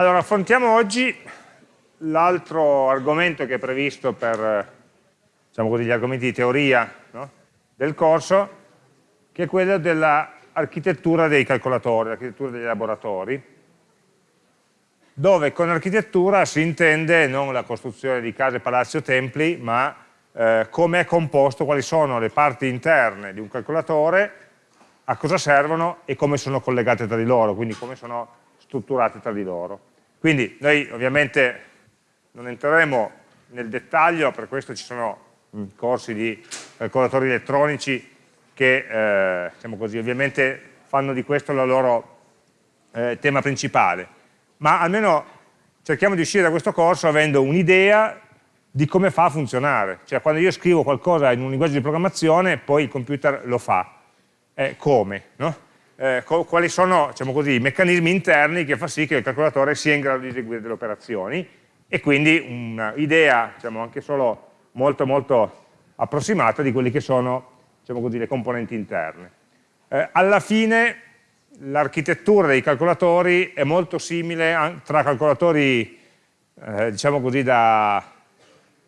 Allora, affrontiamo oggi l'altro argomento che è previsto per diciamo così, gli argomenti di teoria no? del corso, che è quello dell'architettura dei calcolatori, l'architettura degli laboratori, dove con architettura si intende non la costruzione di case, palazzi o templi, ma eh, come è composto, quali sono le parti interne di un calcolatore, a cosa servono e come sono collegate tra di loro, quindi come sono strutturate tra di loro. Quindi noi ovviamente non entreremo nel dettaglio, per questo ci sono mm, corsi di calcolatori elettronici che eh, diciamo così, ovviamente fanno di questo il loro eh, tema principale, ma almeno cerchiamo di uscire da questo corso avendo un'idea di come fa a funzionare, cioè quando io scrivo qualcosa in un linguaggio di programmazione poi il computer lo fa, eh, come? No? Eh, quali sono diciamo così, i meccanismi interni che fa sì che il calcolatore sia in grado di eseguire delle operazioni e quindi un'idea diciamo, anche solo molto molto approssimata di quelle che sono diciamo così, le componenti interne. Eh, alla fine l'architettura dei calcolatori è molto simile tra calcolatori eh, diciamo così da,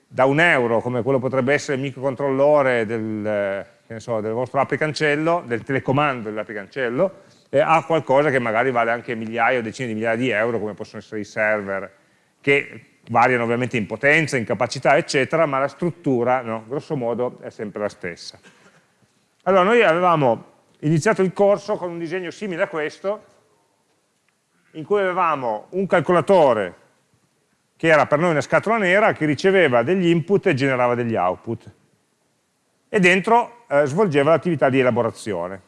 da, un euro come quello potrebbe essere il microcontrollore del, so, del vostro app cancello, del telecomando dell'app cancello, eh, a qualcosa che magari vale anche migliaia o decine di migliaia di euro, come possono essere i server, che variano ovviamente in potenza, in capacità, eccetera, ma la struttura, no, grosso modo, è sempre la stessa. Allora, noi avevamo iniziato il corso con un disegno simile a questo, in cui avevamo un calcolatore che era per noi una scatola nera, che riceveva degli input e generava degli output e dentro eh, svolgeva l'attività di elaborazione.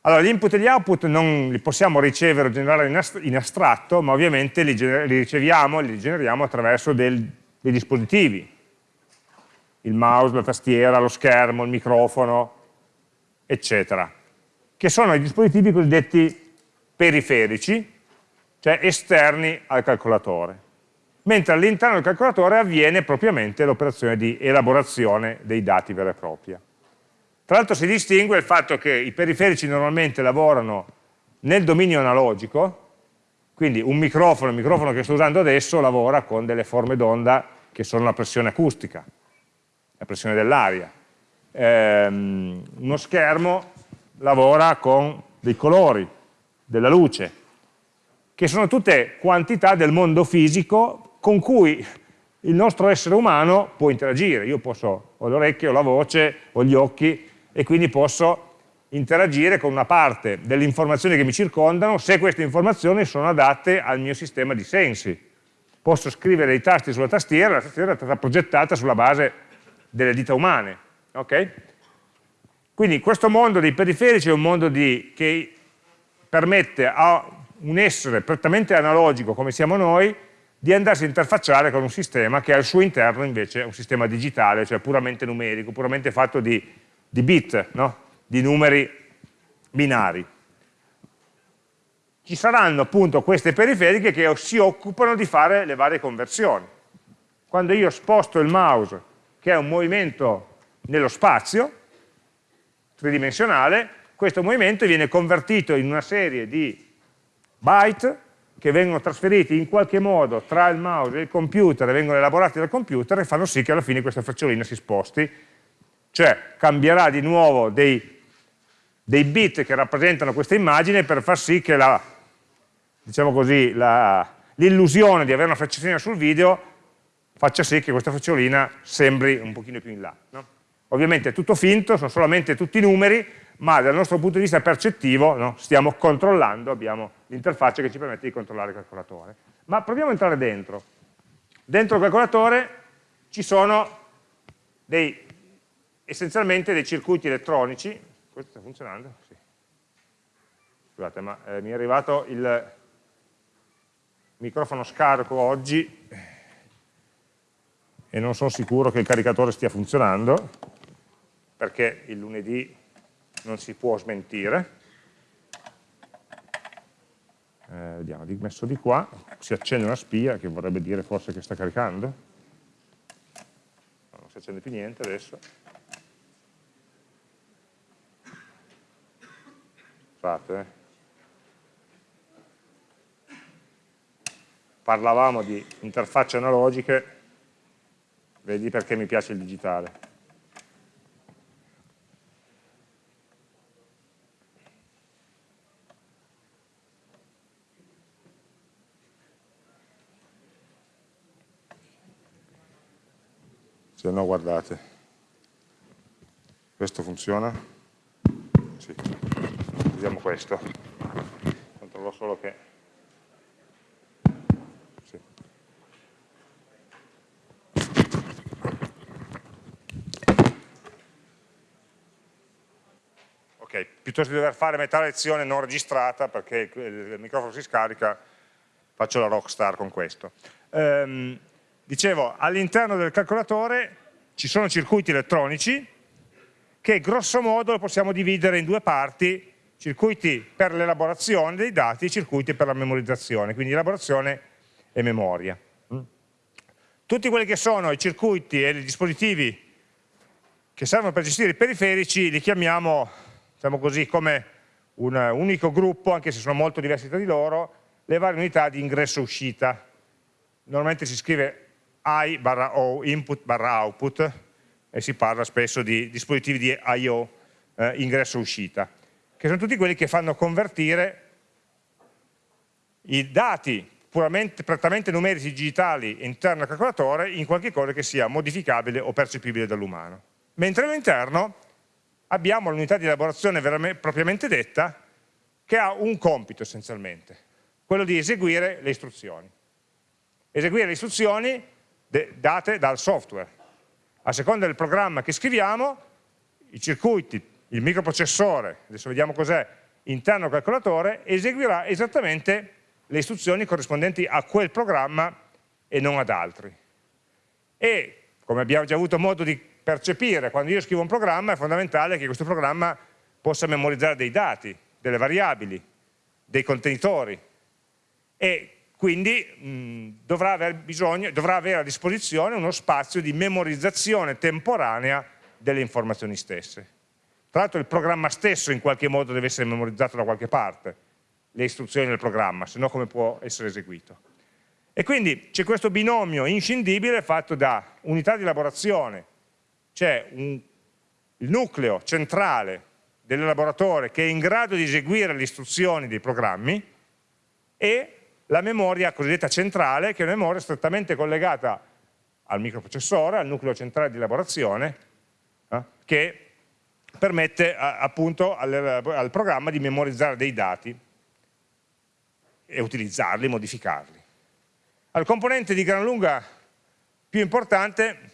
Allora, gli input e gli output non li possiamo ricevere o generare in astratto, ma ovviamente li, li riceviamo, li generiamo attraverso del, dei dispositivi, il mouse, la tastiera, lo schermo, il microfono, eccetera, che sono i dispositivi cosiddetti periferici, cioè esterni al calcolatore mentre all'interno del calcolatore avviene propriamente l'operazione di elaborazione dei dati vera e propria. Tra l'altro si distingue il fatto che i periferici normalmente lavorano nel dominio analogico, quindi un microfono, il microfono che sto usando adesso lavora con delle forme d'onda che sono la pressione acustica, la pressione dell'aria. Ehm, uno schermo lavora con dei colori, della luce, che sono tutte quantità del mondo fisico con cui il nostro essere umano può interagire. Io posso, ho le orecchie, ho la voce, ho gli occhi e quindi posso interagire con una parte delle informazioni che mi circondano se queste informazioni sono adatte al mio sistema di sensi. Posso scrivere dei tasti sulla tastiera, la tastiera è stata progettata sulla base delle dita umane. Okay? Quindi questo mondo dei periferici è un mondo di, che permette a un essere prettamente analogico come siamo noi di andarsi a interfacciare con un sistema che al suo interno invece è un sistema digitale, cioè puramente numerico, puramente fatto di, di bit, no? di numeri binari. Ci saranno appunto queste periferiche che si occupano di fare le varie conversioni. Quando io sposto il mouse, che è un movimento nello spazio, tridimensionale, questo movimento viene convertito in una serie di byte che vengono trasferiti in qualche modo tra il mouse e il computer e vengono elaborati dal computer e fanno sì che alla fine questa frecciolina si sposti, cioè cambierà di nuovo dei, dei bit che rappresentano questa immagine per far sì che la, diciamo l'illusione di avere una frecciolina sul video faccia sì che questa frecciolina sembri un pochino più in là. No? Ovviamente è tutto finto, sono solamente tutti numeri, ma dal nostro punto di vista percettivo no, stiamo controllando, abbiamo l'interfaccia che ci permette di controllare il calcolatore. Ma proviamo a entrare dentro. Dentro il calcolatore ci sono dei, essenzialmente dei circuiti elettronici, questo sta funzionando? Sì. Scusate, ma eh, mi è arrivato il microfono scarico oggi e non sono sicuro che il caricatore stia funzionando, perché il lunedì non si può smentire. Eh, vediamo, messo di qua, si accende una spia che vorrebbe dire forse che sta caricando. No, non si accende più niente adesso. Scusate, eh. parlavamo di interfacce analogiche, vedi perché mi piace il digitale. Se no guardate questo funziona? sì, usiamo questo controllo solo che sì. ok, piuttosto di dover fare metà lezione non registrata perché il microfono si scarica faccio la rockstar con questo um, dicevo, all'interno del calcolatore ci sono circuiti elettronici che grosso modo possiamo dividere in due parti, circuiti per l'elaborazione dei dati e circuiti per la memorizzazione, quindi elaborazione e memoria. Mm. Tutti quelli che sono i circuiti e i dispositivi che servono per gestire i periferici li chiamiamo, diciamo così, come un unico gruppo, anche se sono molto diversi tra di loro, le varie unità di ingresso-uscita. Normalmente si scrive I barra O, input barra output, e si parla spesso di dispositivi di I.O., eh, ingresso-uscita, che sono tutti quelli che fanno convertire i dati puramente, prettamente numerici digitali interno al calcolatore in qualche cosa che sia modificabile o percepibile dall'umano. Mentre all'interno abbiamo l'unità di elaborazione propriamente detta che ha un compito essenzialmente, quello di eseguire le istruzioni. Eseguire le istruzioni date dal software. A seconda del programma che scriviamo, i circuiti, il microprocessore, adesso vediamo cos'è, interno al calcolatore, eseguirà esattamente le istruzioni corrispondenti a quel programma e non ad altri. E, come abbiamo già avuto modo di percepire, quando io scrivo un programma è fondamentale che questo programma possa memorizzare dei dati, delle variabili, dei contenitori e quindi mh, dovrà, aver bisogno, dovrà avere a disposizione uno spazio di memorizzazione temporanea delle informazioni stesse. Tra l'altro il programma stesso in qualche modo deve essere memorizzato da qualche parte, le istruzioni del programma, se no come può essere eseguito. E quindi c'è questo binomio inscindibile fatto da unità di elaborazione, c'è il nucleo centrale dell'elaboratore che è in grado di eseguire le istruzioni dei programmi e la memoria cosiddetta centrale, che è una memoria strettamente collegata al microprocessore, al nucleo centrale di elaborazione, eh, che permette a, appunto al, al, programma di memorizzare dei dati e utilizzarli, modificarli. Il componente di gran lunga più importante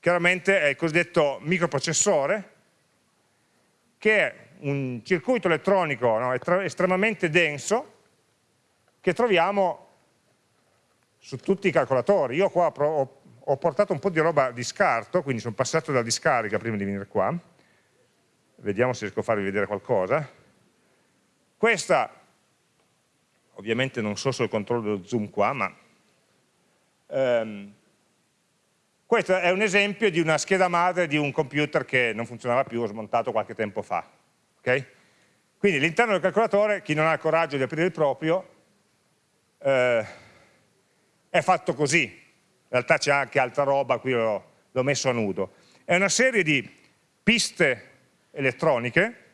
chiaramente è il cosiddetto microprocessore, che è un circuito elettronico no, estremamente denso, che troviamo su tutti i calcolatori. Io qua ho, portato un po' di roba di scarto, quindi sono passato da discarica prima di venire qua. Vediamo se riesco a farvi vedere qualcosa. Questa, ovviamente non so se ho il controllo dello zoom qua, ma ehm, questo è un esempio di una scheda madre di un computer che non funzionava più, ho smontato qualche tempo fa. Okay? Quindi all'interno del calcolatore, chi non ha il coraggio di aprire il proprio, eh, è fatto così, in realtà c'è anche altra roba, qui l'ho messo a nudo. È una serie di piste elettroniche,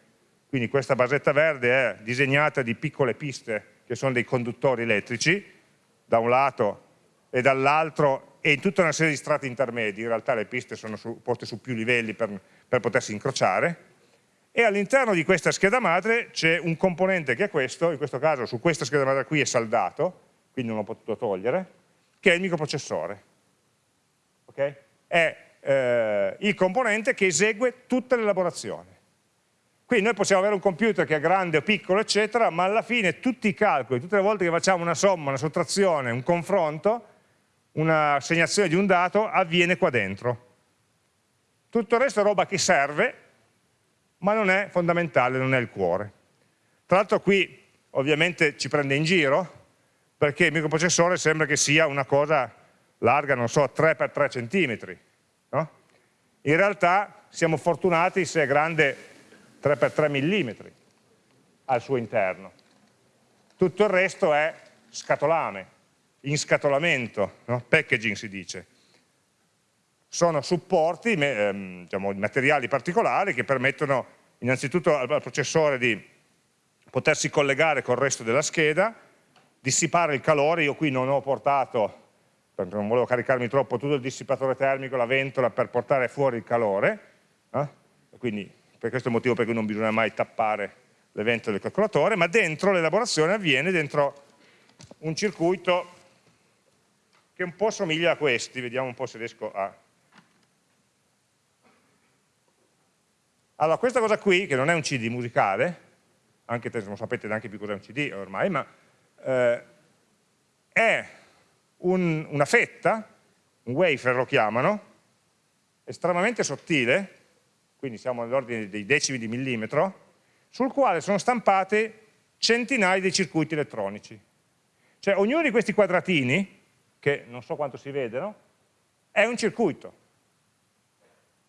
quindi questa basetta verde è disegnata di piccole piste che sono dei conduttori elettrici, da un lato e dall'altro, e in tutta una serie di strati intermedi, in realtà le piste sono su, poste su più livelli per, per potersi incrociare, e all'interno di questa scheda madre c'è un componente che è questo, in questo caso su questa scheda madre qui è saldato, quindi non l'ho potuto togliere, che è il microprocessore. Okay? È eh, il componente che esegue tutta l'elaborazione. Quindi noi possiamo avere un computer che è grande o piccolo, eccetera, ma alla fine tutti i calcoli, tutte le volte che facciamo una somma, una sottrazione, un confronto, una segnazione di un dato, avviene qua dentro. Tutto il resto è roba che serve, ma non è fondamentale, non è il cuore. Tra l'altro qui ovviamente ci prende in giro, perché il microprocessore sembra che sia una cosa larga, non so, 3x3 cm. No? In realtà siamo fortunati se è grande 3x3 mm al suo interno. Tutto il resto è scatolame, in scatolamento, no? packaging si dice. Sono supporti, ehm, diciamo, materiali particolari che permettono innanzitutto al processore di potersi collegare col resto della scheda, dissipare il calore, io qui non ho portato, perché non volevo caricarmi troppo, tutto il dissipatore termico, la ventola per portare fuori il calore, eh? quindi per questo motivo per non bisogna mai tappare le ventole del calcolatore, ma dentro l'elaborazione avviene dentro un circuito che un po' somiglia a questi, vediamo un po' se riesco a... Allora, questa cosa qui, che non è un CD musicale, anche se non sapete neanche più cos'è un CD ormai, ma eh, è un, una fetta, un wafer lo chiamano, estremamente sottile, quindi siamo nell'ordine dei decimi di millimetro, sul quale sono stampate centinaia di circuiti elettronici. Cioè ognuno di questi quadratini, che non so quanto si vedono, è un circuito.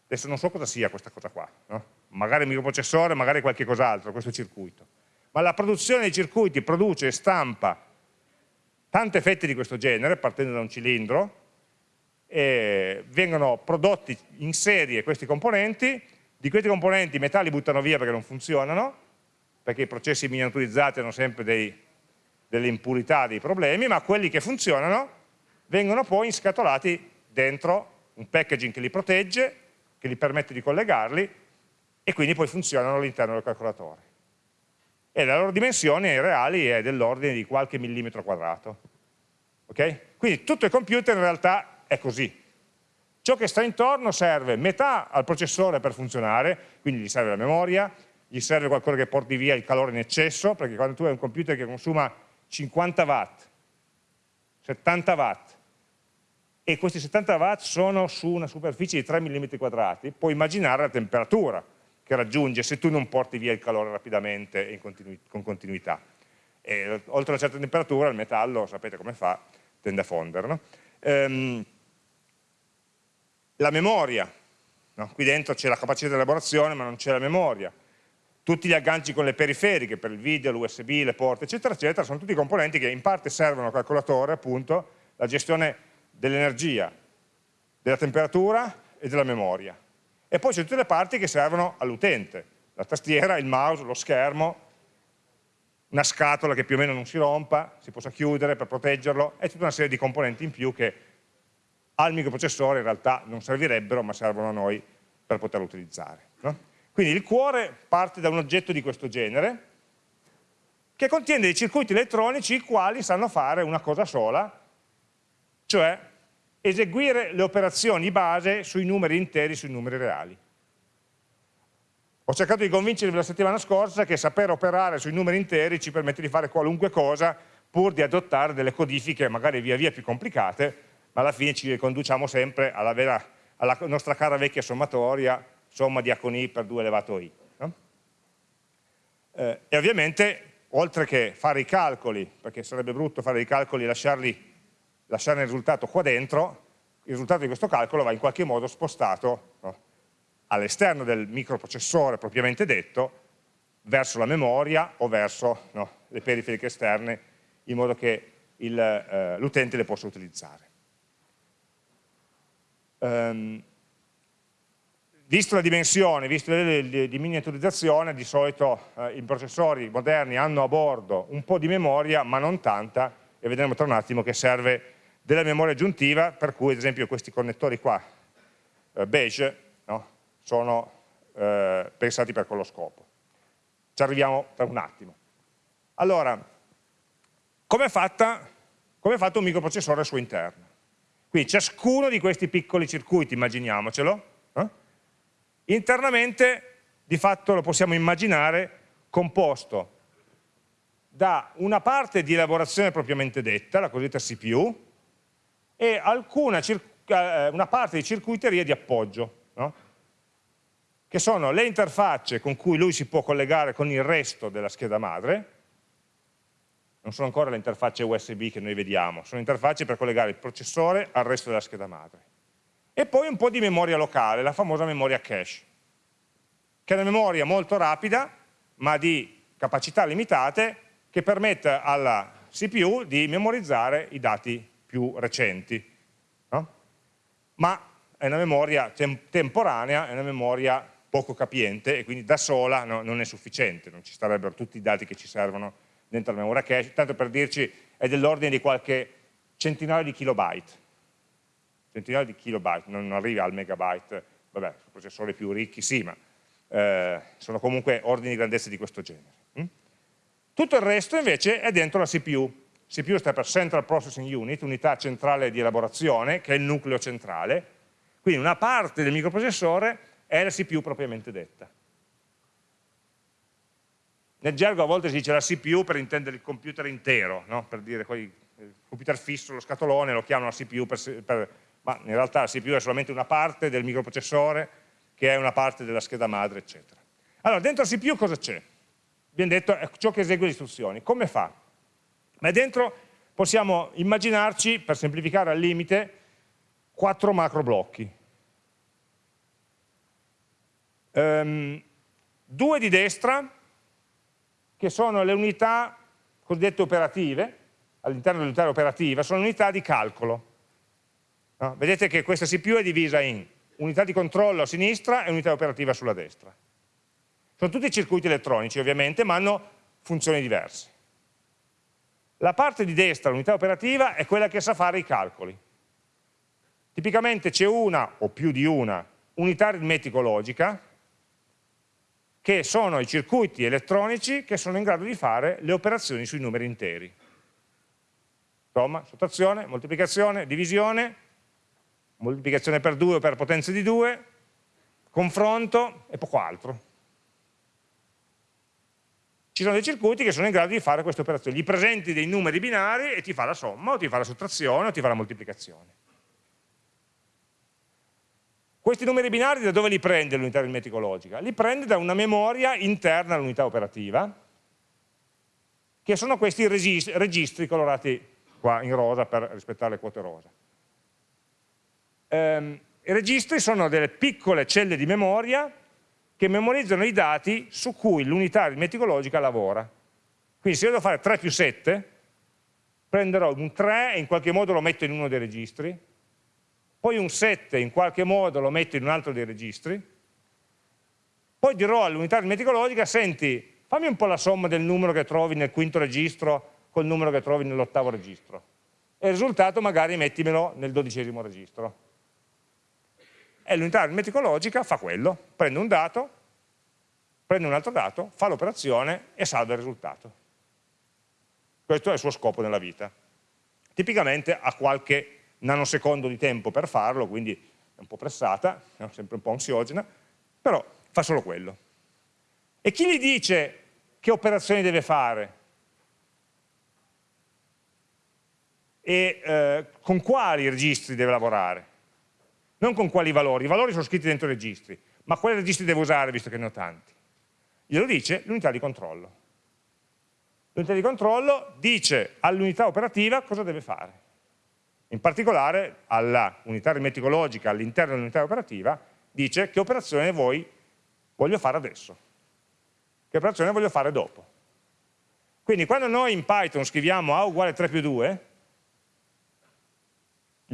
Adesso non so cosa sia questa cosa qua, no? magari microprocessore, magari qualche cos'altro, questo circuito. Ma la produzione dei circuiti produce e stampa tante fette di questo genere, partendo da un cilindro, vengono prodotti in serie questi componenti, di questi componenti i metalli buttano via perché non funzionano, perché i processi miniaturizzati hanno sempre dei, delle impurità, dei problemi, ma quelli che funzionano vengono poi inscatolati dentro un packaging che li protegge, che gli permette di collegarli e quindi poi funzionano all'interno del calcolatore. E la loro dimensione reali è dell'ordine di qualche millimetro quadrato. Okay? Quindi tutto il computer in realtà è così. Ciò che sta intorno serve metà al processore per funzionare, quindi gli serve la memoria, gli serve qualcosa che porti via il calore in eccesso, perché quando tu hai un computer che consuma 50 watt, 70 watt, e questi 70 watt sono su una superficie di 3 mm quadrati, puoi immaginare la temperatura che raggiunge se tu non porti via il calore rapidamente e continu con continuità. E, oltre una certa temperatura il metallo, sapete come fa, tende a fondere. No? Ehm, la memoria, no? qui dentro c'è la capacità di elaborazione ma non c'è la memoria, tutti gli agganci con le periferiche per il video, l'USB, le porte eccetera eccetera, sono tutti componenti che in parte servono al calcolatore appunto, la gestione dell'energia, della temperatura e della memoria. E poi c'è tutte le parti che servono all'utente, la tastiera, il mouse, lo schermo, una scatola che più o meno non si rompa, si possa chiudere per proteggerlo, e tutta una serie di componenti in più che al microprocessore in realtà non servirebbero, ma servono a noi per poterlo utilizzare. No? Quindi il cuore parte da un oggetto di questo genere, che contiene dei circuiti elettronici i quali sanno fare una cosa sola, cioè eseguire le operazioni base sui numeri interi, sui numeri reali. Ho cercato di convincervi la settimana scorsa che saper operare sui numeri interi ci permette di fare qualunque cosa pur di adottare delle codifiche magari via via più complicate, ma alla fine ci riconduciamo sempre alla, vera, alla nostra cara vecchia sommatoria, somma di A con I per 2 elevato I. No? Eh, e ovviamente, oltre che fare i calcoli, perché sarebbe brutto fare i calcoli e lasciarli lasciare il risultato qua dentro, il risultato di questo calcolo va in qualche modo spostato no, all'esterno del microprocessore propriamente detto, verso la memoria o verso no, le periferiche esterne, in modo che eh, l'utente le possa utilizzare. Um, visto la dimensione, visto le livelli di miniaturizzazione, di solito eh, i processori moderni hanno a bordo un po' di memoria, ma non tanta, e vedremo tra un attimo che serve della memoria aggiuntiva, per cui ad esempio questi connettori qua, eh, beige, no? sono eh, pensati per quello scopo. Ci arriviamo tra un attimo. Allora, come è, come è fatto un microprocessore al suo interno? Quindi ciascuno di questi piccoli circuiti, immaginiamocelo, eh? internamente di fatto lo possiamo immaginare composto da una parte di elaborazione propriamente detta, la cosiddetta CPU, e alcuna, eh, una parte di circuiteria di appoggio, no? che sono le interfacce con cui lui si può collegare con il resto della scheda madre, non sono ancora le interfacce USB che noi vediamo, sono interfacce per collegare il processore al resto della scheda madre. E poi un po' di memoria locale, la famosa memoria cache, che è una memoria molto rapida, ma di capacità limitate, che permette alla CPU di memorizzare i dati più recenti, no? ma è una memoria tem temporanea, è una memoria poco capiente e quindi da sola no, non è sufficiente, non ci starebbero tutti i dati che ci servono dentro la memoria cache, tanto per dirci è dell'ordine di qualche centinaio di kilobyte, centinaio di kilobyte, non arriva al megabyte, vabbè, processori più ricchi sì, ma eh, sono comunque ordini di grandezza di questo genere. Hm? Tutto il resto invece è dentro la CPU, CPU sta per Central Processing Unit, unità centrale di elaborazione, che è il nucleo centrale, quindi una parte del microprocessore è la CPU propriamente detta. Nel gergo a volte si dice la CPU per intendere il computer intero, no? per dire poi computer fisso, lo scatolone, lo chiamano la CPU, per, per, ma in realtà la CPU è solamente una parte del microprocessore che è una parte della scheda madre, eccetera. Allora, dentro la CPU cosa c'è? Abbiamo detto è ciò che esegue le istruzioni. Come fa? Ma dentro possiamo immaginarci, per semplificare al limite, quattro macro blocchi. Um, due di destra, che sono le unità cosiddette operative, all'interno dell'unità operativa, sono unità di calcolo. No? Vedete che questa CPU è divisa in unità di controllo a sinistra e unità operativa sulla destra. Sono tutti circuiti elettronici ovviamente, ma hanno funzioni diverse. La parte di destra, l'unità operativa, è quella che sa fare i calcoli. Tipicamente c'è una o più di una unità aritmetico-logica, che sono i circuiti elettronici che sono in grado di fare le operazioni sui numeri interi. Somma, sottrazione, moltiplicazione, divisione, moltiplicazione per 2 o per potenza di 2, confronto e poco altro. Ci sono dei circuiti che sono in grado di fare queste operazioni, gli presenti dei numeri binari e ti fa la somma, o ti fa la sottrazione, o ti fa la moltiplicazione. Questi numeri binari da dove li prende l'unità aritmetico logica? Li prende da una memoria interna all'unità operativa, che sono questi registri colorati qua in rosa per rispettare le quote rosa. Ehm, I registri sono delle piccole celle di memoria che memorizzano i dati su cui l'unità aritmetico logica lavora. Quindi se io devo fare 3 più 7, prenderò un 3 e in qualche modo lo metto in uno dei registri, poi un 7 in qualche modo lo metto in un altro dei registri, poi dirò all'unità aritmetico-logica, senti, fammi un po' la somma del numero che trovi nel quinto registro col numero che trovi nell'ottavo registro. E il risultato magari mettimelo nel dodicesimo registro. E l'unità aritmetico-logica fa quello, prende un dato, prende un altro dato, fa l'operazione e salva il risultato. Questo è il suo scopo nella vita. Tipicamente ha qualche nanosecondo di tempo per farlo, quindi è un po' pressata, è sempre un po' ansiogena, però fa solo quello. E chi gli dice che operazioni deve fare? E eh, con quali registri deve lavorare? Non con quali valori, i valori sono scritti dentro i registri, ma quali registri deve usare visto che ne ho tanti? Glielo dice l'unità di controllo. L'unità di controllo dice all'unità operativa cosa deve fare in particolare alla unità aritmetico-logica all'interno dell'unità operativa dice che operazione voi voglio fare adesso, che operazione voglio fare dopo. Quindi quando noi in Python scriviamo A uguale 3 più 2,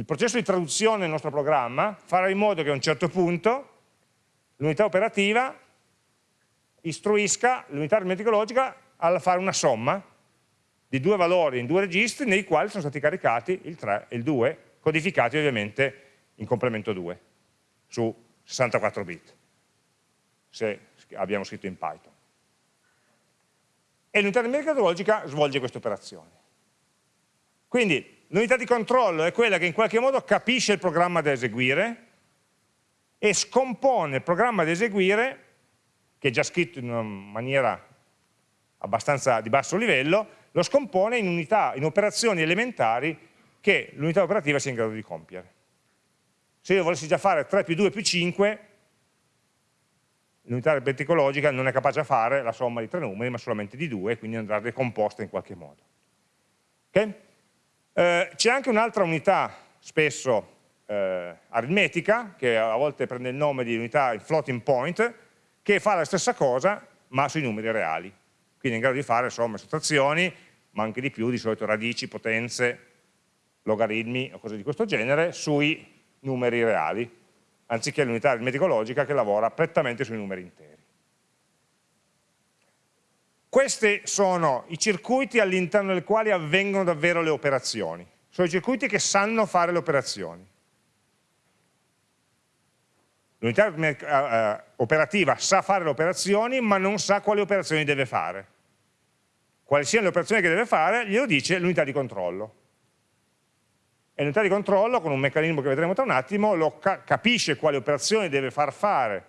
il processo di traduzione del nostro programma farà in modo che a un certo punto l'unità operativa istruisca l'unità aritmetico-logica a fare una somma di due valori in due registri nei quali sono stati caricati il 3 e il 2, codificati ovviamente in complemento 2 su 64 bit, se abbiamo scritto in Python. E l'unità numerica logica svolge questa operazione. Quindi l'unità di controllo è quella che in qualche modo capisce il programma da eseguire e scompone il programma da eseguire, che è già scritto in una maniera abbastanza di basso livello, lo scompone in, unità, in operazioni elementari che l'unità operativa sia in grado di compiere. Se io volessi già fare 3 più 2 più 5, l'unità aritmetico-logica non è capace di fare la somma di tre numeri, ma solamente di due, quindi andrà decomposta in qualche modo. Okay? Eh, C'è anche un'altra unità, spesso eh, aritmetica, che a volte prende il nome di unità floating point, che fa la stessa cosa, ma sui numeri reali quindi è in grado di fare somme, sottrazioni, ma anche di più, di solito radici, potenze, logaritmi o cose di questo genere, sui numeri reali, anziché l'unità aritmetica logica che lavora prettamente sui numeri interi. Questi sono i circuiti all'interno del quali avvengono davvero le operazioni. Sono i circuiti che sanno fare le operazioni. L'unità eh, eh, operativa sa fare le operazioni, ma non sa quali operazioni deve fare. Quali siano le operazioni che deve fare, glielo dice l'unità di controllo. E l'unità di controllo, con un meccanismo che vedremo tra un attimo, ca capisce quali operazioni deve far fare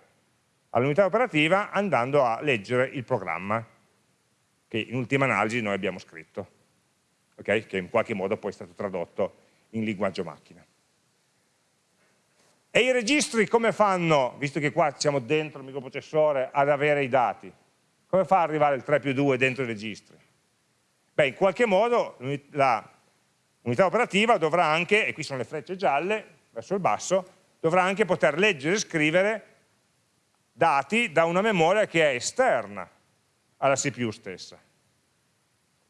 all'unità operativa andando a leggere il programma che in ultima analisi noi abbiamo scritto, okay? che in qualche modo poi è stato tradotto in linguaggio macchina. E i registri come fanno, visto che qua siamo dentro il microprocessore, ad avere i dati? Come fa ad arrivare il 3 più 2 dentro i registri? Beh, in qualche modo l'unità operativa dovrà anche, e qui sono le frecce gialle, verso il basso, dovrà anche poter leggere e scrivere dati da una memoria che è esterna alla CPU stessa.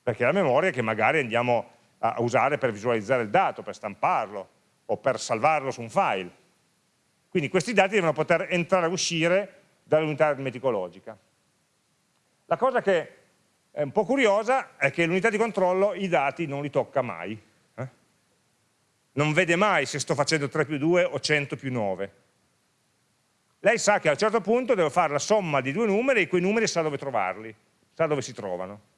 Perché è la memoria che magari andiamo a usare per visualizzare il dato, per stamparlo o per salvarlo su un file. Quindi questi dati devono poter entrare e uscire dall'unità aritmetico-logica. La cosa che è un po' curiosa è che l'unità di controllo i dati non li tocca mai. Eh? Non vede mai se sto facendo 3 più 2 o 100 più 9 lei sa che a un certo punto deve fare la somma di due numeri e quei numeri sa dove trovarli, sa dove si trovano.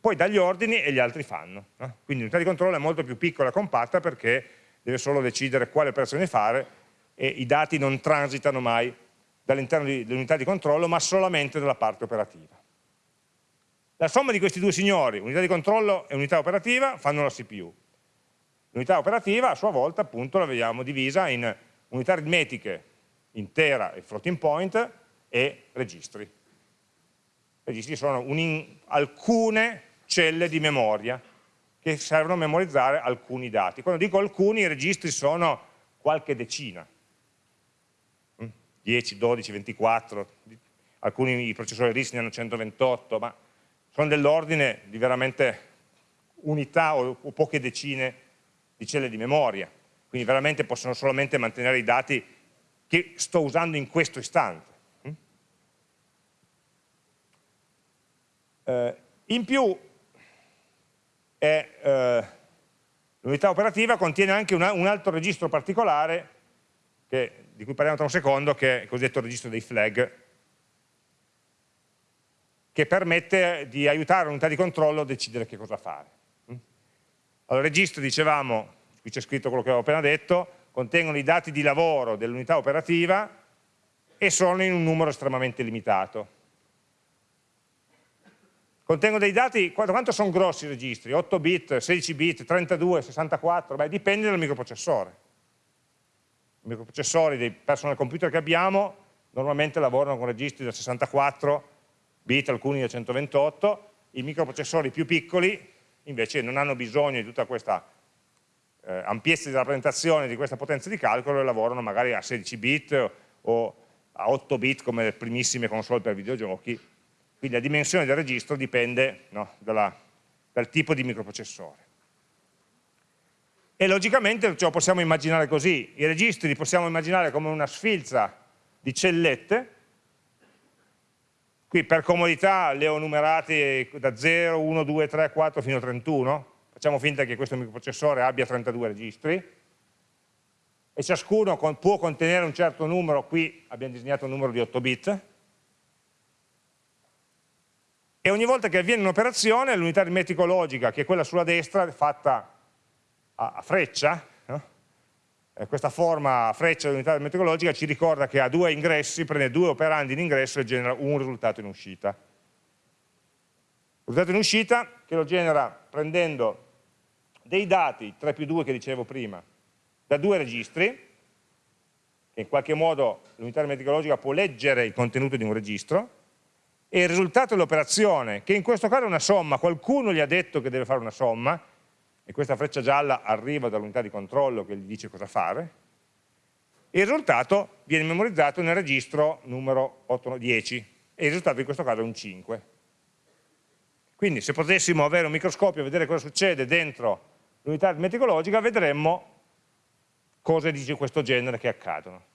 Poi dà gli ordini e gli altri fanno. No? Quindi l'unità di controllo è molto più piccola e compatta perché deve solo decidere quale operazione fare e i dati non transitano mai dall'interno dell'unità di controllo ma solamente dalla parte operativa. La somma di questi due signori, unità di controllo e unità operativa, fanno la CPU. L'unità operativa a sua volta appunto la vediamo divisa in unità aritmetiche intera e floating point e registri. Registri sono alcune celle di memoria che servono a memorizzare alcuni dati. Quando dico alcuni, i registri sono qualche decina, 10, 12, 24, alcuni processori RISC ne hanno 128, ma sono dell'ordine di veramente unità o, o poche decine di celle di memoria, quindi veramente possono solamente mantenere i dati che sto usando in questo istante. Mm? Eh, in più, eh, l'unità operativa contiene anche una, un altro registro particolare, che, di cui parliamo tra un secondo, che è il cosiddetto registro dei flag, che permette di aiutare l'unità di controllo a decidere che cosa fare. Mm? Allora, il registro, dicevamo, qui c'è scritto quello che avevo appena detto, contengono i dati di lavoro dell'unità operativa e sono in un numero estremamente limitato. Contengono dei dati, quanto sono grossi i registri? 8 bit, 16 bit, 32, 64? Beh, dipende dal microprocessore. I microprocessori dei personal computer che abbiamo normalmente lavorano con registri da 64 bit, alcuni da 128, i microprocessori più piccoli invece non hanno bisogno di tutta questa eh, ampiezze di rappresentazione di questa potenza di calcolo e lavorano magari a 16 bit o a 8 bit come le primissime console per videogiochi, quindi la dimensione del registro dipende no, dalla, dal tipo di microprocessore. E logicamente ce lo possiamo immaginare così, i registri li possiamo immaginare come una sfilza di cellette, qui per comodità le ho numerate da 0, 1, 2, 3, 4 fino a 31, facciamo finta che questo microprocessore abbia 32 registri. E ciascuno può contenere un certo numero, qui abbiamo disegnato un numero di 8 bit, e ogni volta che avviene un'operazione l'unità aritmetico-logica, che è quella sulla destra, fatta a, a freccia, no? eh, questa forma a freccia dell'unità aritmetico-logica ci ricorda che ha due ingressi, prende due operandi in ingresso e genera un risultato in uscita. Risultato in uscita che lo genera prendendo dei dati 3 più 2 che dicevo prima da due registri, che in qualche modo l'unità aritmetica può leggere il contenuto di un registro, e il risultato dell'operazione, che in questo caso è una somma, qualcuno gli ha detto che deve fare una somma, e questa freccia gialla arriva dall'unità di controllo che gli dice cosa fare, e il risultato viene memorizzato nel registro numero 8, 10, e il risultato in questo caso è un 5. Quindi se potessimo avere un microscopio e vedere cosa succede dentro l'unità aritmeticologica, vedremmo cose di questo genere che accadono.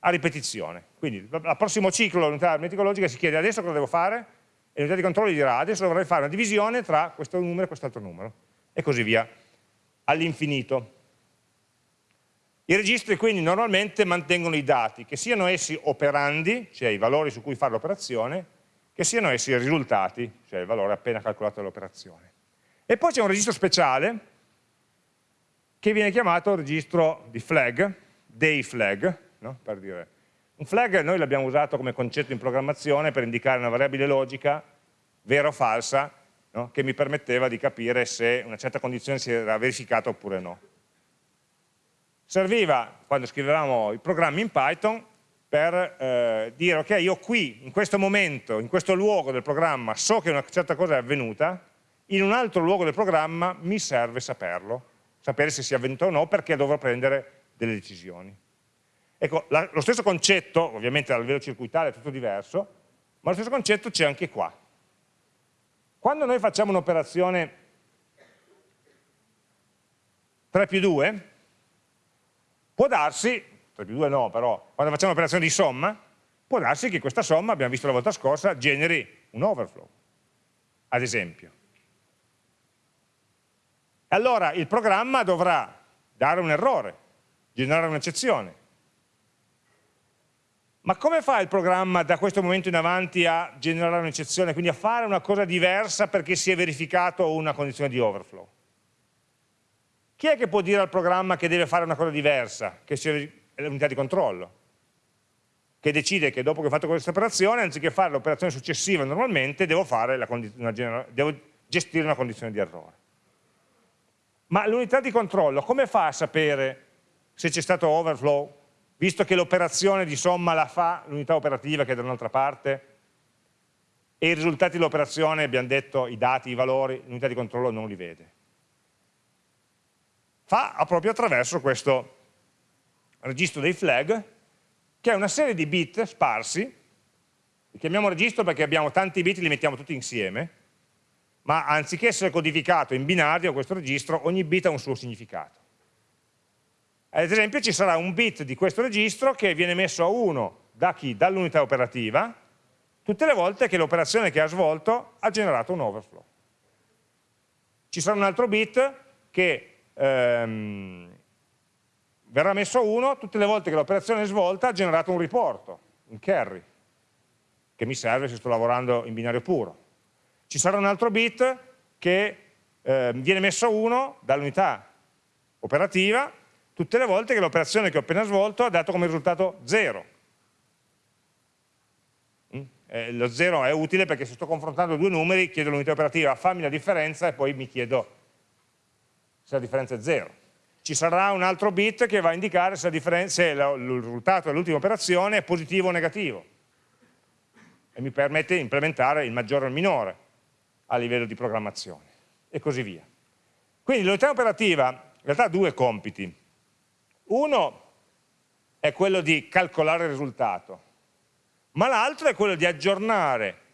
A ripetizione. Quindi al prossimo ciclo l'unità aritmeticologica si chiede adesso cosa devo fare e l'unità di controllo dirà adesso dovrei fare una divisione tra questo numero e quest'altro numero e così via all'infinito. I registri quindi normalmente mantengono i dati, che siano essi operandi, cioè i valori su cui fare l'operazione, che siano essi risultati, cioè il valore appena calcolato dall'operazione. E poi c'è un registro speciale che viene chiamato registro di flag, dei flag, no? per dire. Un flag noi l'abbiamo usato come concetto in programmazione per indicare una variabile logica, vera o falsa, no? che mi permetteva di capire se una certa condizione si era verificata oppure no. Serviva, quando scrivevamo i programmi in Python, per eh, dire ok, io qui, in questo momento, in questo luogo del programma, so che una certa cosa è avvenuta, in un altro luogo del programma mi serve saperlo, sapere se sia avvenuto o no, perché dovrò prendere delle decisioni. Ecco, la, lo stesso concetto, ovviamente a livello circuitale è tutto diverso, ma lo stesso concetto c'è anche qua. Quando noi facciamo un'operazione 3 più 2, può darsi, 3 più 2 no, però quando facciamo un'operazione di somma, può darsi che questa somma, abbiamo visto la volta scorsa, generi un overflow, ad esempio. Allora il programma dovrà dare un errore, generare un'eccezione. Ma come fa il programma da questo momento in avanti a generare un'eccezione, quindi a fare una cosa diversa perché si è verificato una condizione di overflow? Chi è che può dire al programma che deve fare una cosa diversa, che sia l'unità di controllo? Che decide che dopo che ho fatto questa operazione, anziché fare l'operazione successiva normalmente, devo, una, devo gestire una condizione di errore. Ma l'unità di controllo come fa a sapere se c'è stato overflow, visto che l'operazione di somma la fa l'unità operativa che è da un'altra parte e i risultati dell'operazione, abbiamo detto, i dati, i valori, l'unità di controllo non li vede? Fa proprio attraverso questo registro dei flag, che è una serie di bit sparsi, li chiamiamo registro perché abbiamo tanti bit e li mettiamo tutti insieme, ma anziché essere codificato in binario questo registro, ogni bit ha un suo significato. Ad esempio ci sarà un bit di questo registro che viene messo a 1 da? Dall'unità operativa, tutte le volte che l'operazione che ha svolto ha generato un overflow. Ci sarà un altro bit che ehm, verrà messo a 1 tutte le volte che l'operazione svolta ha generato un riporto, un carry, che mi serve se sto lavorando in binario puro ci sarà un altro bit che eh, viene messo a 1 dall'unità operativa tutte le volte che l'operazione che ho appena svolto ha dato come risultato 0. Mm? Eh, lo 0 è utile perché se sto confrontando due numeri chiedo all'unità operativa fammi la differenza e poi mi chiedo se la differenza è 0. Ci sarà un altro bit che va a indicare se, se il risultato dell'ultima operazione è positivo o negativo e mi permette di implementare il maggiore o il minore a livello di programmazione e così via. Quindi l'unità operativa in realtà ha due compiti. Uno è quello di calcolare il risultato, ma l'altro è quello di aggiornare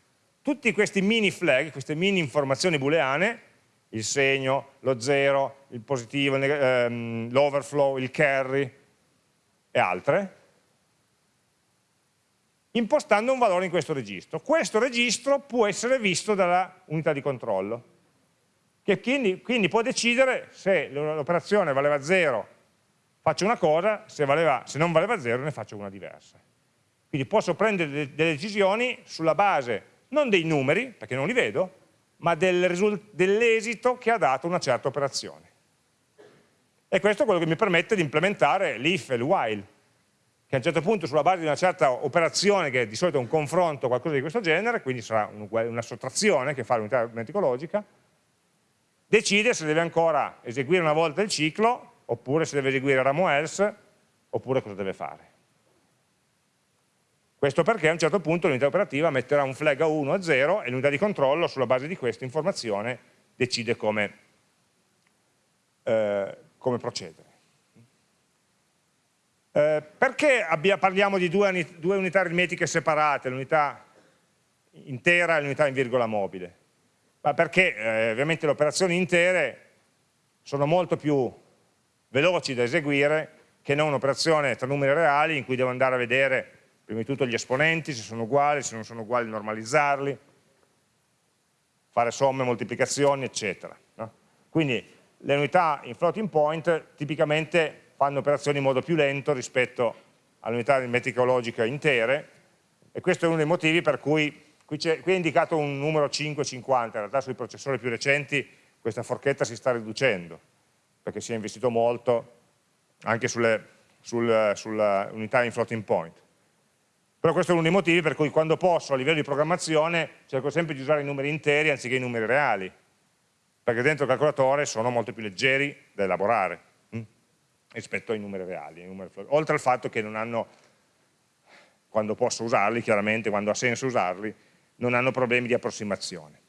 tutti questi mini flag, queste mini informazioni booleane, il segno, lo zero, il positivo, ehm, l'overflow, il carry e altre, impostando un valore in questo registro. Questo registro può essere visto dalla unità di controllo, che quindi, quindi può decidere se l'operazione valeva 0 faccio una cosa, se, valeva, se, non valeva 0 ne faccio una diversa. Quindi posso prendere delle decisioni sulla base non dei numeri, perché non li vedo, ma del dell'esito che ha dato una certa operazione. E questo è quello che mi permette di implementare l'if e il while che a un certo punto sulla base di una certa operazione, che di solito è un confronto o qualcosa di questo genere, quindi sarà una sottrazione che fa l'unità aritmeticologica, decide se deve ancora eseguire una volta il ciclo, oppure se deve eseguire ramo else, oppure cosa deve fare. Questo perché a un certo punto l'unità operativa metterà un flag a 1 a 0 e l'unità di controllo sulla base di questa informazione decide come, eh, come procedere. Eh, perché abbia, parliamo di due, due, unità aritmetiche separate, l'unità intera e l'unità in virgola mobile? Ma perché eh, ovviamente le operazioni intere sono molto più veloci da eseguire che non un'operazione tra numeri reali in cui devo andare a vedere prima di tutto gli esponenti, se sono uguali, se non sono uguali normalizzarli, fare somme, moltiplicazioni, eccetera. No? Quindi le unità in floating point tipicamente fanno operazioni in modo più lento rispetto alle unità metricologiche intere e questo è uno dei motivi per cui qui, qui è indicato un numero 550, in realtà sui processori più recenti questa forchetta si sta riducendo perché si è investito molto anche sulle, sul, sulla unità in floating point. Però questo è uno dei motivi per cui quando posso a livello di programmazione cerco sempre di usare i numeri interi anziché i numeri reali, perché dentro il calcolatore sono molto più leggeri da elaborare hm? rispetto ai numeri reali. Ai numeri Oltre al fatto che non hanno, quando posso usarli, chiaramente, quando ha senso usarli, non hanno problemi di approssimazione.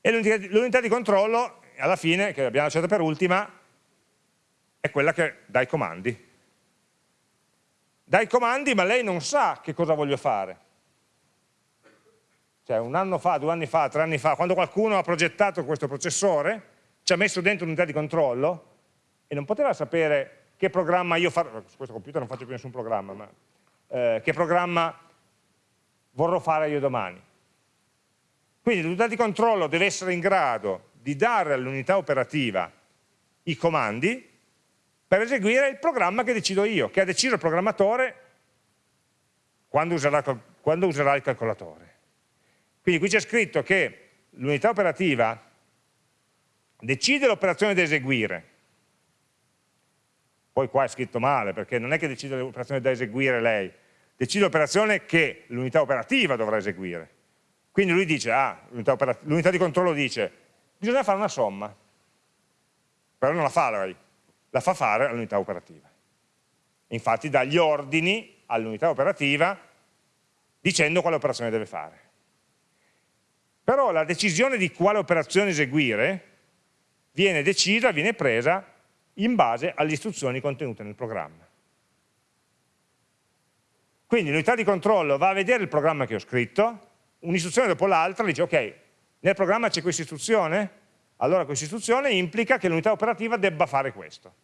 E l'unità di controllo, alla fine, che abbiamo lasciata per ultima, è quella che dà i comandi. Dà i comandi, ma lei non sa che cosa voglio fare. Cioè un anno fa, due anni fa, tre anni fa, quando qualcuno ha progettato questo processore, ci ha messo dentro un'unità di controllo e non poteva sapere che programma io farò, su questo computer non faccio più nessun programma, ma eh, che programma vorrò fare io domani. Quindi l'unità di controllo deve essere in grado di dare all'unità operativa i comandi per eseguire il programma che decido io, che ha deciso il programmatore quando userà, quando userà il calcolatore. Quindi qui c'è scritto che l'unità operativa decide l'operazione da eseguire, poi qua è scritto male perché non è che decide l'operazione da eseguire lei, decide l'operazione che l'unità operativa dovrà eseguire. Quindi lui dice, ah, l'unità di controllo dice, bisogna fare una somma, però non la fa lei, la fa fare all'unità operativa. Infatti dà gli ordini all'unità operativa dicendo quale operazione deve fare. Però la decisione di quale operazione eseguire viene decisa, viene presa in base alle istruzioni contenute nel programma. Quindi l'unità di controllo va a vedere il programma che ho scritto, un'istruzione dopo l'altra dice ok, nel programma c'è questa istruzione? Allora questa istruzione implica che l'unità operativa debba fare questo.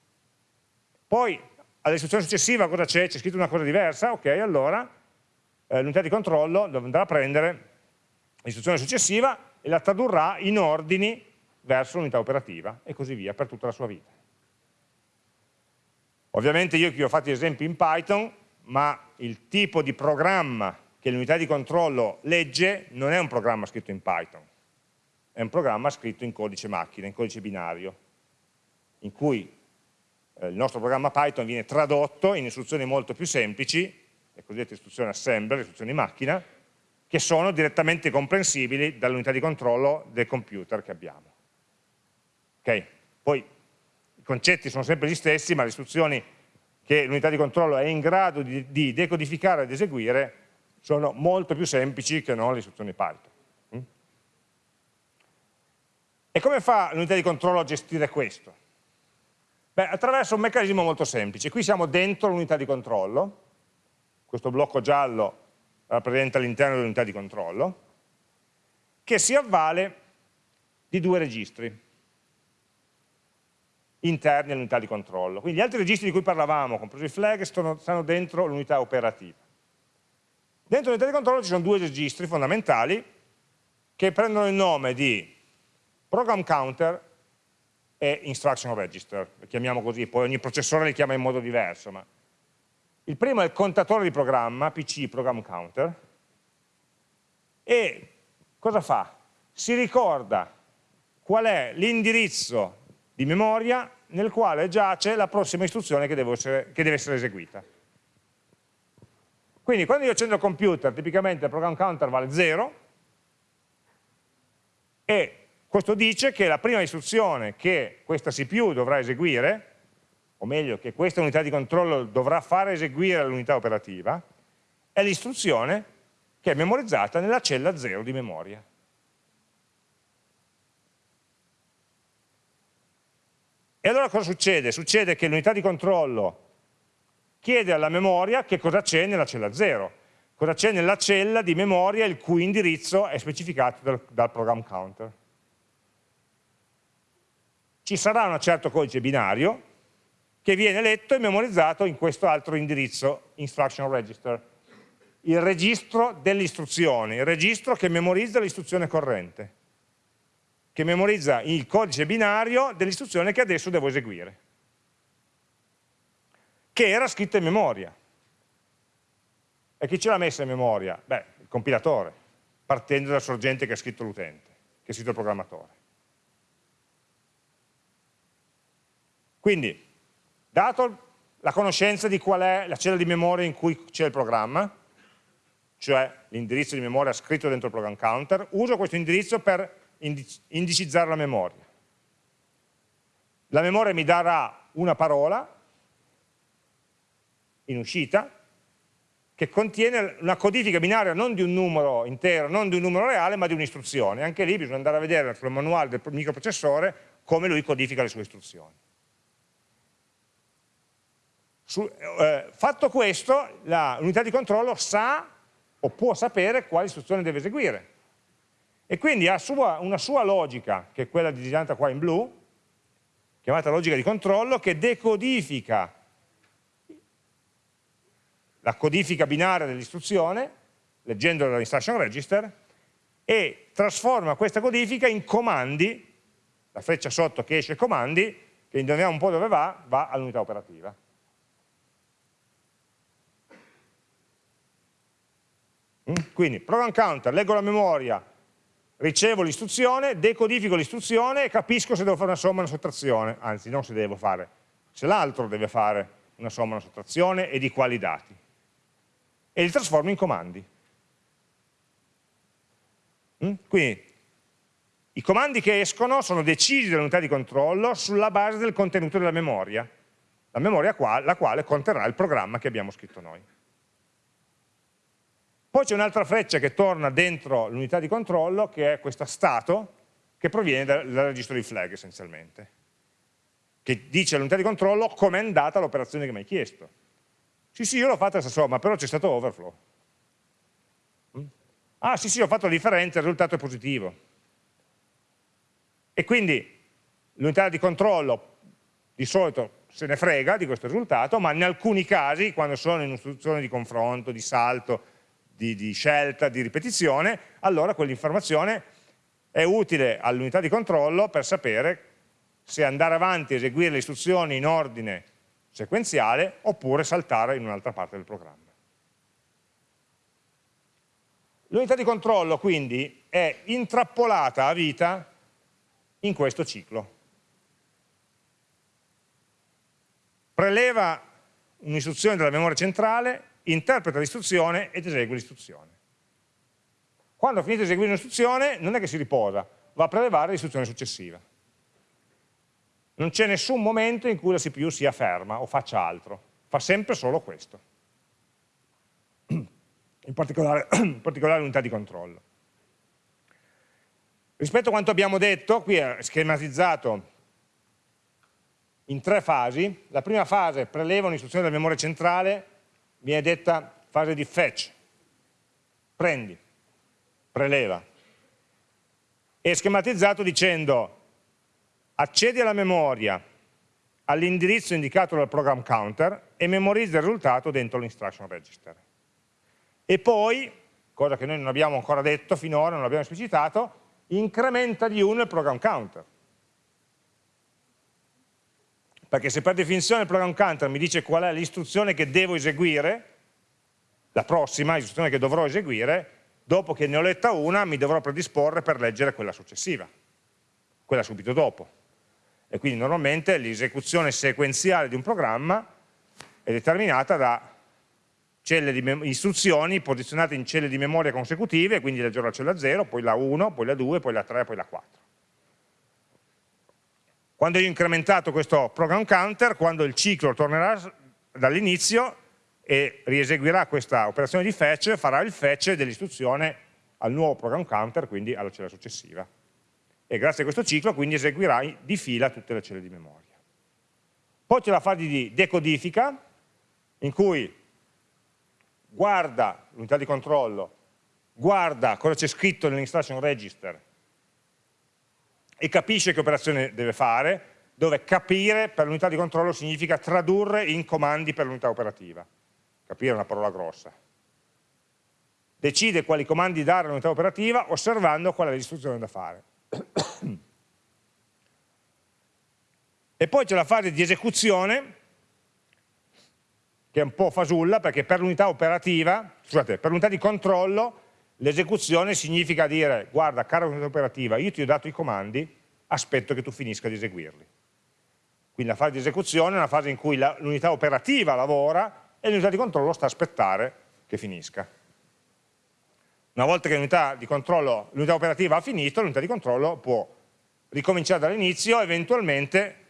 Poi all'istruzione successiva cosa c'è? C'è scritto una cosa diversa? Ok, allora eh, l'unità di controllo andrà a prendere l'istruzione successiva e la tradurrà in ordini verso l'unità operativa e così via per tutta la sua vita. Ovviamente io qui ho fatto esempi in Python, ma il tipo di programma che l'unità di controllo legge non è un programma scritto in Python, è un programma scritto in codice macchina, in codice binario, in cui eh, il nostro programma Python viene tradotto in istruzioni molto più semplici, le cosiddette istruzioni assembler, istruzioni macchina, che sono direttamente comprensibili dall'unità di controllo del computer che abbiamo. Okay? Poi i concetti sono sempre gli stessi, ma le istruzioni che l'unità di controllo è in grado di, di decodificare ed eseguire sono molto più semplici che non le istruzioni Python. E come fa l'unità di controllo a gestire questo? Beh, attraverso un meccanismo molto semplice. Qui siamo dentro l'unità di controllo, questo blocco giallo rappresenta l'interno dell'unità di controllo, che si avvale di due registri interni all'unità di controllo. Quindi gli altri registri di cui parlavamo, compreso i flag, stanno dentro l'unità operativa. Dentro l'unità di controllo ci sono due registri fondamentali che prendono il nome di program counter e instruction register, li chiamiamo così, poi ogni processore li chiama in modo diverso. Ma... Il primo è il contatore di programma, PC program counter, e cosa fa? Si ricorda qual è l'indirizzo di memoria nel quale giace la prossima istruzione che, essere, che deve essere eseguita. Quindi quando io accendo il computer, tipicamente il program counter vale 0 e questo dice che la prima istruzione che questa CPU dovrà eseguire, o meglio che questa unità di controllo dovrà fare eseguire all'unità operativa, è l'istruzione che è memorizzata nella cella 0 di memoria. E allora cosa succede? Succede che l'unità di controllo chiede alla memoria che cosa c'è nella cella 0. cosa c'è nella cella di memoria il cui indirizzo è specificato dal, dal program counter. Ci sarà un certo codice binario che viene letto e memorizzato in questo altro indirizzo, instruction register, il registro delle istruzioni, il registro che memorizza l'istruzione corrente, che memorizza il codice binario dell'istruzione che adesso devo eseguire, che era scritto in memoria. E chi ce l'ha messa in memoria? Beh, il compilatore, partendo dalla sorgente che ha scritto l'utente, che ha scritto il programmatore. Quindi, dato la conoscenza di qual è la cella di memoria in cui c'è il programma, cioè l'indirizzo di memoria scritto dentro il program counter, uso questo indirizzo per indicizzare la memoria. La memoria mi darà una parola in uscita che contiene una codifica binaria non di un numero intero, non di un numero reale, ma di un'istruzione. Anche lì bisogna andare a vedere sul manuale del microprocessore come lui codifica le sue istruzioni. Su, eh, fatto questo, l'unità di controllo sa o può sapere quale istruzione deve eseguire. E quindi ha sua, una sua logica, che è quella disegnata qua in blu, chiamata logica di controllo, che decodifica la codifica binaria dell'istruzione, leggendola dall'instruction register, e trasforma questa codifica in comandi, la freccia sotto che esce comandi, che indoviniamo un po' dove va, va all'unità operativa. Quindi program counter, leggo la memoria, ricevo l'istruzione, decodifico l'istruzione e capisco se devo fare una somma o una sottrazione, anzi non se devo fare, se l'altro deve fare una somma o una sottrazione e di quali dati. E li trasformo in comandi. Mm? Quindi i comandi che escono sono decisi dall'unità di controllo sulla base del contenuto della memoria, la memoria la quale conterrà il programma che abbiamo scritto noi. Poi c'è un'altra freccia che torna dentro l'unità di controllo, che è questo stato, che proviene dal, dal registro di flag essenzialmente, che dice all'unità di controllo com'è andata l'operazione che mi hai chiesto. Sì, sì, io l'ho fatta questa somma, però c'è stato overflow. Mm? Ah, sì, sì, ho fatto la differenza, il risultato è positivo. E quindi l'unità di controllo di solito se ne frega di questo risultato, ma in alcuni casi, quando sono in un'istruzione di confronto, di salto, di, di scelta, di ripetizione, allora quell'informazione è utile all'unità di controllo per sapere se andare avanti a eseguire le istruzioni in ordine sequenziale oppure saltare in un'altra parte del programma. L'unità di controllo quindi è intrappolata a vita in questo ciclo. Preleva un'istruzione dalla memoria centrale interpreta l'istruzione ed esegue l'istruzione. Quando ha finito di eseguire un'istruzione non è che si riposa, va a prelevare l'istruzione successiva. Non c'è nessun momento in cui la CPU sia ferma o faccia altro, fa sempre solo questo. In particolare, particolare l'unità di controllo. Rispetto a quanto abbiamo detto, qui è schematizzato in tre fasi. La prima fase preleva un'istruzione dalla memoria centrale viene detta fase di fetch, prendi, preleva. È schematizzato dicendo accedi alla memoria all'indirizzo indicato dal program counter e memorizza il risultato dentro l'instruction register. E poi, cosa che noi non abbiamo ancora detto finora, non abbiamo esplicitato, incrementa di 1 il program counter. Perché se per definizione il program counter mi dice qual è l'istruzione che devo eseguire, la prossima istruzione che dovrò eseguire, dopo che ne ho letta una mi dovrò predisporre per leggere quella successiva, quella subito dopo. E quindi normalmente l'esecuzione sequenziale di un programma è determinata da istruzioni posizionate in celle di memoria consecutive, quindi leggerò la cella 0, poi la 1, poi la 2, poi la 3, poi la 4. Quando io ho incrementato questo program counter, quando il ciclo tornerà dall'inizio e rieseguirà questa operazione di fetch, farà il fetch dell'istruzione al nuovo program counter, quindi alla cella successiva. E grazie a questo ciclo quindi eseguirà di fila tutte le celle di memoria. Poi c'è la fase di decodifica, in cui guarda l'unità di controllo, guarda cosa c'è scritto nell'instruction register e capisce che operazione deve fare, dove capire per l'unità di controllo significa tradurre in comandi per l'unità operativa. Capire è una parola grossa. Decide quali comandi dare all'unità operativa osservando qual è l'istruzione da fare. e poi c'è la fase di esecuzione che è un po' fasulla perché per l'unità operativa, scusate, per l'unità di controllo l'esecuzione significa dire guarda cara unità operativa io ti ho dato i comandi aspetto che tu finisca di eseguirli. Quindi la fase di esecuzione è una fase in cui l'unità operativa lavora e l'unità di controllo sta a aspettare che finisca. Una volta che l'unità operativa ha finito l'unità di controllo può ricominciare dall'inizio eventualmente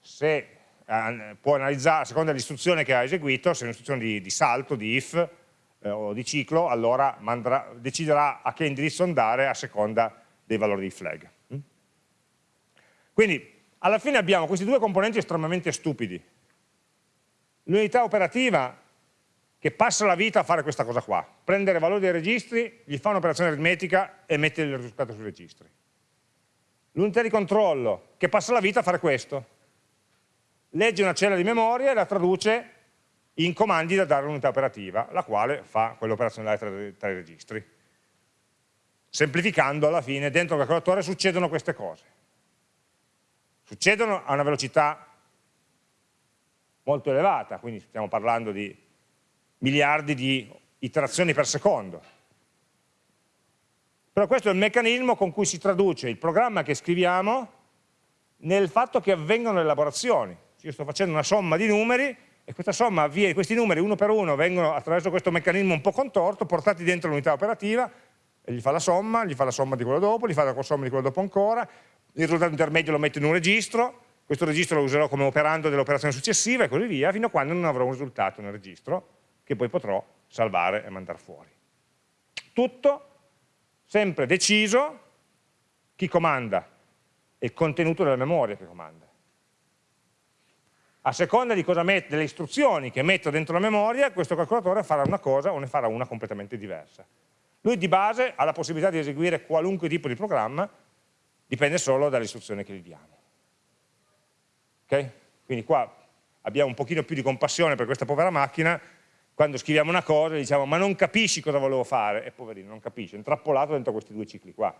se eh, può analizzare a seconda dell'istruzione che ha eseguito, se è un'istruzione di, di, salto, di if eh, o di ciclo, allora mandrà, deciderà a che indirizzo andare a seconda dei valori di flag. Mm? Quindi alla fine abbiamo questi due componenti estremamente stupidi. L'unità operativa che passa la vita a fare questa cosa qua, prendere valori dei registri, gli fa un'operazione aritmetica e mette il risultato sui registri. L'unità di controllo che passa la vita a fare questo, legge una cella di memoria e la traduce in comandi da dare all'unità operativa, la quale fa quell'operazione tra, tra i registri. Semplificando, alla fine, dentro il calcolatore succedono queste cose. Succedono a una velocità molto elevata, quindi stiamo parlando di miliardi di iterazioni per secondo. Però questo è il meccanismo con cui si traduce il programma che scriviamo nel fatto che avvengono le elaborazioni io sto facendo una somma di numeri e questa somma avviene, questi numeri uno per uno vengono attraverso questo meccanismo un po' contorto portati dentro l'unità operativa e gli fa la somma, gli fa la somma di quello dopo, gli fa la somma di quello dopo ancora, il risultato intermedio lo metto in un registro, questo registro lo userò come operando dell'operazione successiva e così via, fino a quando non avrò un risultato nel registro che poi potrò salvare e mandare fuori. Tutto sempre deciso chi comanda, è il contenuto della memoria che comanda a seconda mette, delle istruzioni che metto dentro la memoria, questo calcolatore farà una cosa o ne farà una completamente diversa. Lui di base ha la possibilità di eseguire qualunque tipo di programma, dipende solo dalle istruzioni che gli diamo. Okay? Quindi qua abbiamo un pochino più di compassione per questa povera macchina, quando scriviamo una cosa diciamo ma non capisci cosa volevo fare, e poverino non capisce, è intrappolato dentro questi due cicli qua,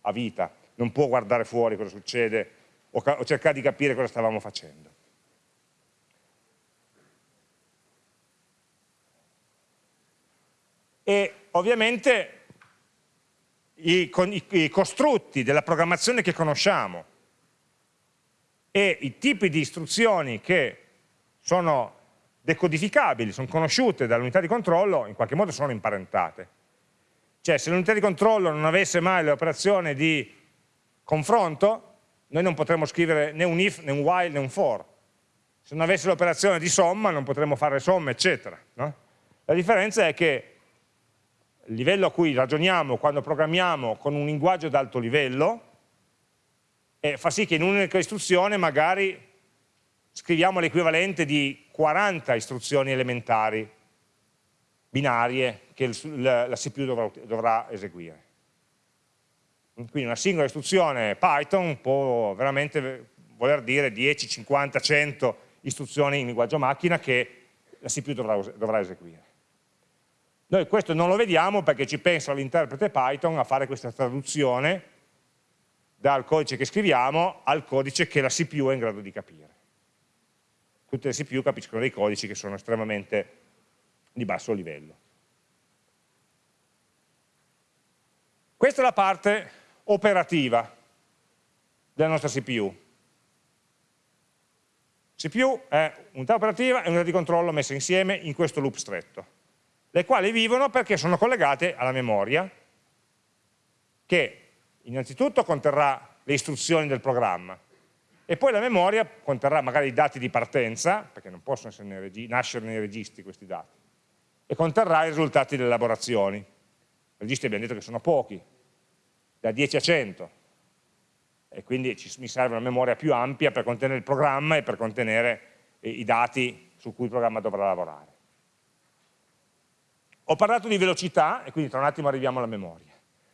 a vita, non può guardare fuori cosa succede o, o cercare di capire cosa stavamo facendo. E ovviamente i, i, i costrutti della programmazione che conosciamo e i tipi di istruzioni che sono decodificabili, sono conosciute dall'unità di controllo, in qualche modo sono imparentate. Cioè se l'unità di controllo non avesse mai l'operazione di confronto, noi non potremmo scrivere né un if, né un while, né un for. Se non avesse l'operazione di somma non potremmo fare somme, eccetera. No? La differenza è che il livello a cui ragioniamo quando programmiamo con un linguaggio ad alto livello e fa sì che in un'unica istruzione magari scriviamo l'equivalente di 40 istruzioni elementari binarie che la CPU dovrà, dovrà eseguire. Quindi una singola istruzione Python può veramente voler dire 10, 50, 100 istruzioni in linguaggio macchina che la CPU dovrà, dovrà eseguire. Noi questo non lo vediamo perché ci pensa l'interprete Python a fare questa traduzione dal codice che scriviamo al codice che la CPU è in grado di capire. Tutte le CPU capiscono dei codici che sono estremamente di basso livello. Questa è la parte operativa della nostra CPU. CPU è unità operativa e unità di controllo messe insieme in questo loop stretto le quali vivono perché sono collegate alla memoria, che innanzitutto conterrà le istruzioni del programma, e poi la memoria conterrà magari i dati di partenza, perché non possono nei nascere nei registri questi dati, e conterrà i risultati delle elaborazioni. I registri abbiamo detto che sono pochi, da 10 a 100, e quindi ci, mi serve una memoria più ampia per contenere il programma e per contenere i dati su cui il programma dovrà lavorare. Ho parlato di velocità, e quindi tra un attimo arriviamo alla memoria.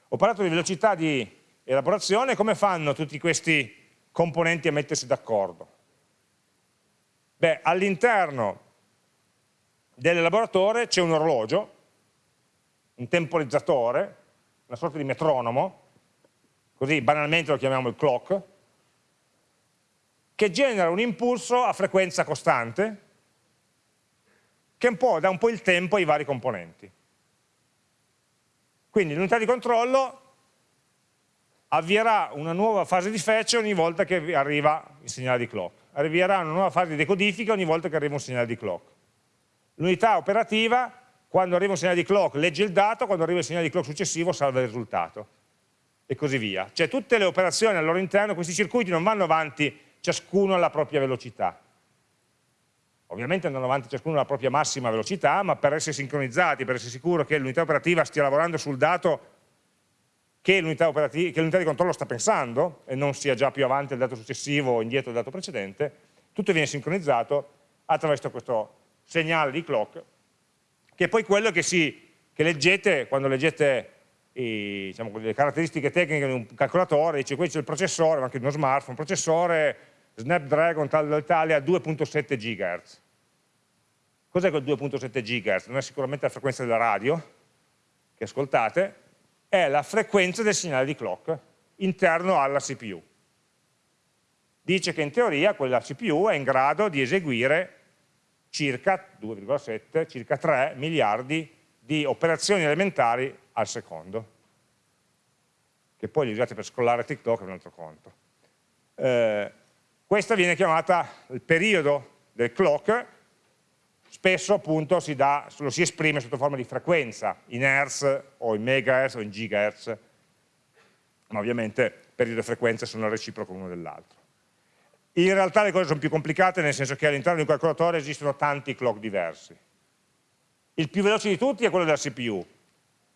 Ho parlato di velocità di elaborazione, come fanno tutti questi componenti a mettersi d'accordo? Beh, all'interno dell'elaboratore c'è un orologio, un temporizzatore, una sorta di metronomo, così banalmente lo chiamiamo il clock, che genera un impulso a frequenza costante che un po' dà un po' il tempo ai vari componenti. Quindi l'unità di controllo avvierà una nuova fase di fetch ogni volta che arriva il segnale di clock, avvierà una nuova fase di decodifica ogni volta che arriva un segnale di clock. L'unità operativa, quando arriva un segnale di clock, legge il dato, quando arriva il segnale di clock successivo salva il risultato e così via. Cioè tutte le operazioni al loro interno, questi circuiti non vanno avanti ciascuno alla propria velocità. Ovviamente andano avanti ciascuno alla propria massima velocità, ma per essere sincronizzati, per essere sicuro che l'unità operativa stia lavorando sul dato che l'unità di controllo sta pensando e non sia già più avanti il dato successivo o indietro il dato precedente, tutto viene sincronizzato attraverso questo segnale di clock, che è poi quello che, si, che leggete quando leggete i, diciamo, le caratteristiche tecniche di un calcolatore, dice qui c'è il processore, anche di uno smartphone, processore Snapdragon tal dell'Italia 2.7 GHz. Cos'è quel 2.7 GHz? Non è sicuramente la frequenza della radio che ascoltate, è la frequenza del segnale di clock interno alla CPU. Dice che in teoria quella CPU è in grado di eseguire circa 2,7, circa 3 miliardi di operazioni elementari al secondo, che poi li usate per scrollare TikTok è un altro conto. Eh, questa viene chiamata il periodo del clock, spesso appunto si dà, lo si esprime sotto forma di frequenza, in Hertz o in megahertz o in gigahertz, ma ovviamente periodo e frequenza sono reciproco l'uno dell'altro. In realtà le cose sono più complicate nel senso che all'interno di un calcolatore esistono tanti clock diversi. Il più veloce di tutti è quello della CPU,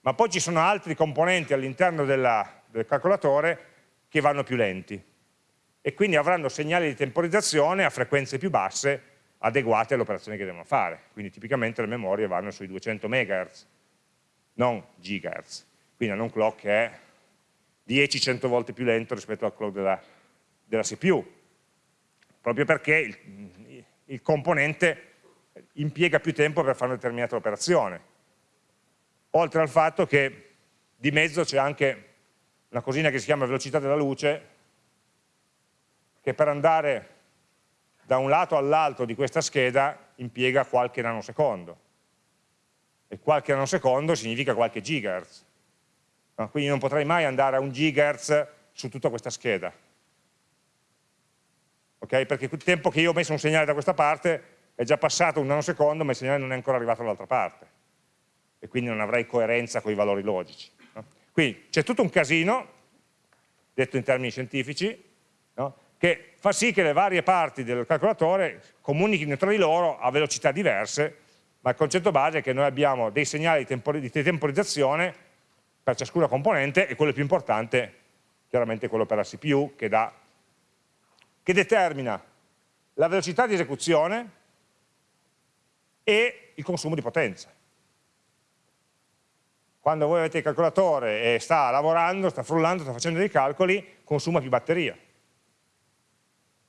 ma poi ci sono altri componenti all'interno del calcolatore che vanno più lenti e quindi avranno segnali di temporizzazione a frequenze più basse adeguate alle operazioni che devono fare. Quindi tipicamente le memorie vanno sui 200 MHz, non GHz. Quindi hanno un clock che è 10-100 volte più lento rispetto al clock della, della CPU proprio perché il, il componente impiega più tempo per fare una determinata operazione. Oltre al fatto che di mezzo c'è anche una cosina che si chiama velocità della luce, che per andare da un lato all'altro di questa scheda impiega qualche nanosecondo. E qualche nanosecondo significa qualche gigahertz. No? Quindi non potrei mai andare a un gigahertz su tutta questa scheda okay? perché il tempo che io ho messo un segnale da questa parte è già passato un nanosecondo ma il segnale non è ancora arrivato dall'altra parte e quindi non avrei coerenza con i valori logici. No? Quindi c'è tutto un casino, detto in termini scientifici? Che fa sì che le varie parti del calcolatore comunichino tra di loro a velocità diverse, ma il concetto base è che noi abbiamo dei segnali di, tempor di temporizzazione per ciascuna componente e quello più importante chiaramente è quello per la CPU che dà che determina la velocità di esecuzione e il consumo di potenza. Quando voi avete il calcolatore e sta lavorando, sta frullando, sta facendo dei calcoli, consuma più batteria,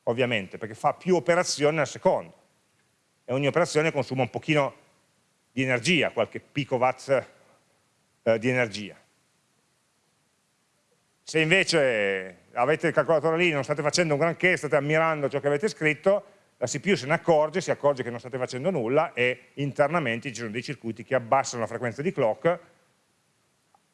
ovviamente, perché fa più operazioni al secondo e ogni operazione consuma un pochino di energia, qualche picowatt eh, di energia. Se invece avete il calcolatore lì, non state facendo un granché, state ammirando ciò che avete scritto, la CPU se ne accorge, si accorge che non state facendo nulla e internamente ci sono dei circuiti che abbassano la frequenza di clock,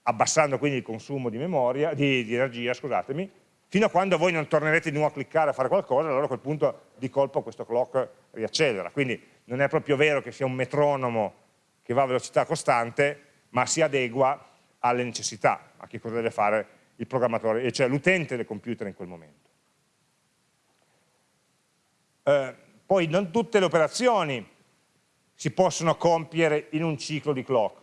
abbassando quindi il consumo di, memoria, di, di energia, scusatemi, fino a quando voi non tornerete di nuovo a cliccare a fare qualcosa, allora a quel punto di colpo questo clock riaccelera. Quindi non è proprio vero che sia un metronomo che va a velocità costante, ma si adegua alle necessità, a che cosa deve fare il programmatore, cioè l'utente del computer in quel momento. Eh, poi non tutte le operazioni si possono compiere in un ciclo di clock.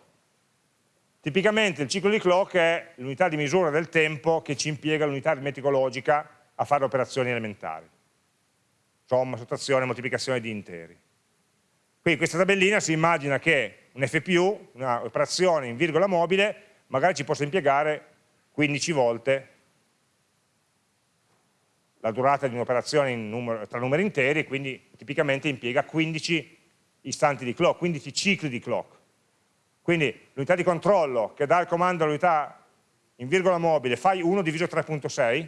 Tipicamente il ciclo di clock è l'unità di misura del tempo che ci impiega l'unità aritmetica logica a fare operazioni elementari. Somma, sottrazione, moltiplicazione di interi. Quindi questa tabellina si immagina che un FPU, un'operazione in virgola mobile, magari ci posso impiegare 15 volte la durata di un'operazione tra numeri interi, quindi tipicamente impiega 15 istanti di clock, 15 cicli di clock. Quindi l'unità di controllo che dà il comando all'unità in virgola mobile fai 1 diviso 3.6,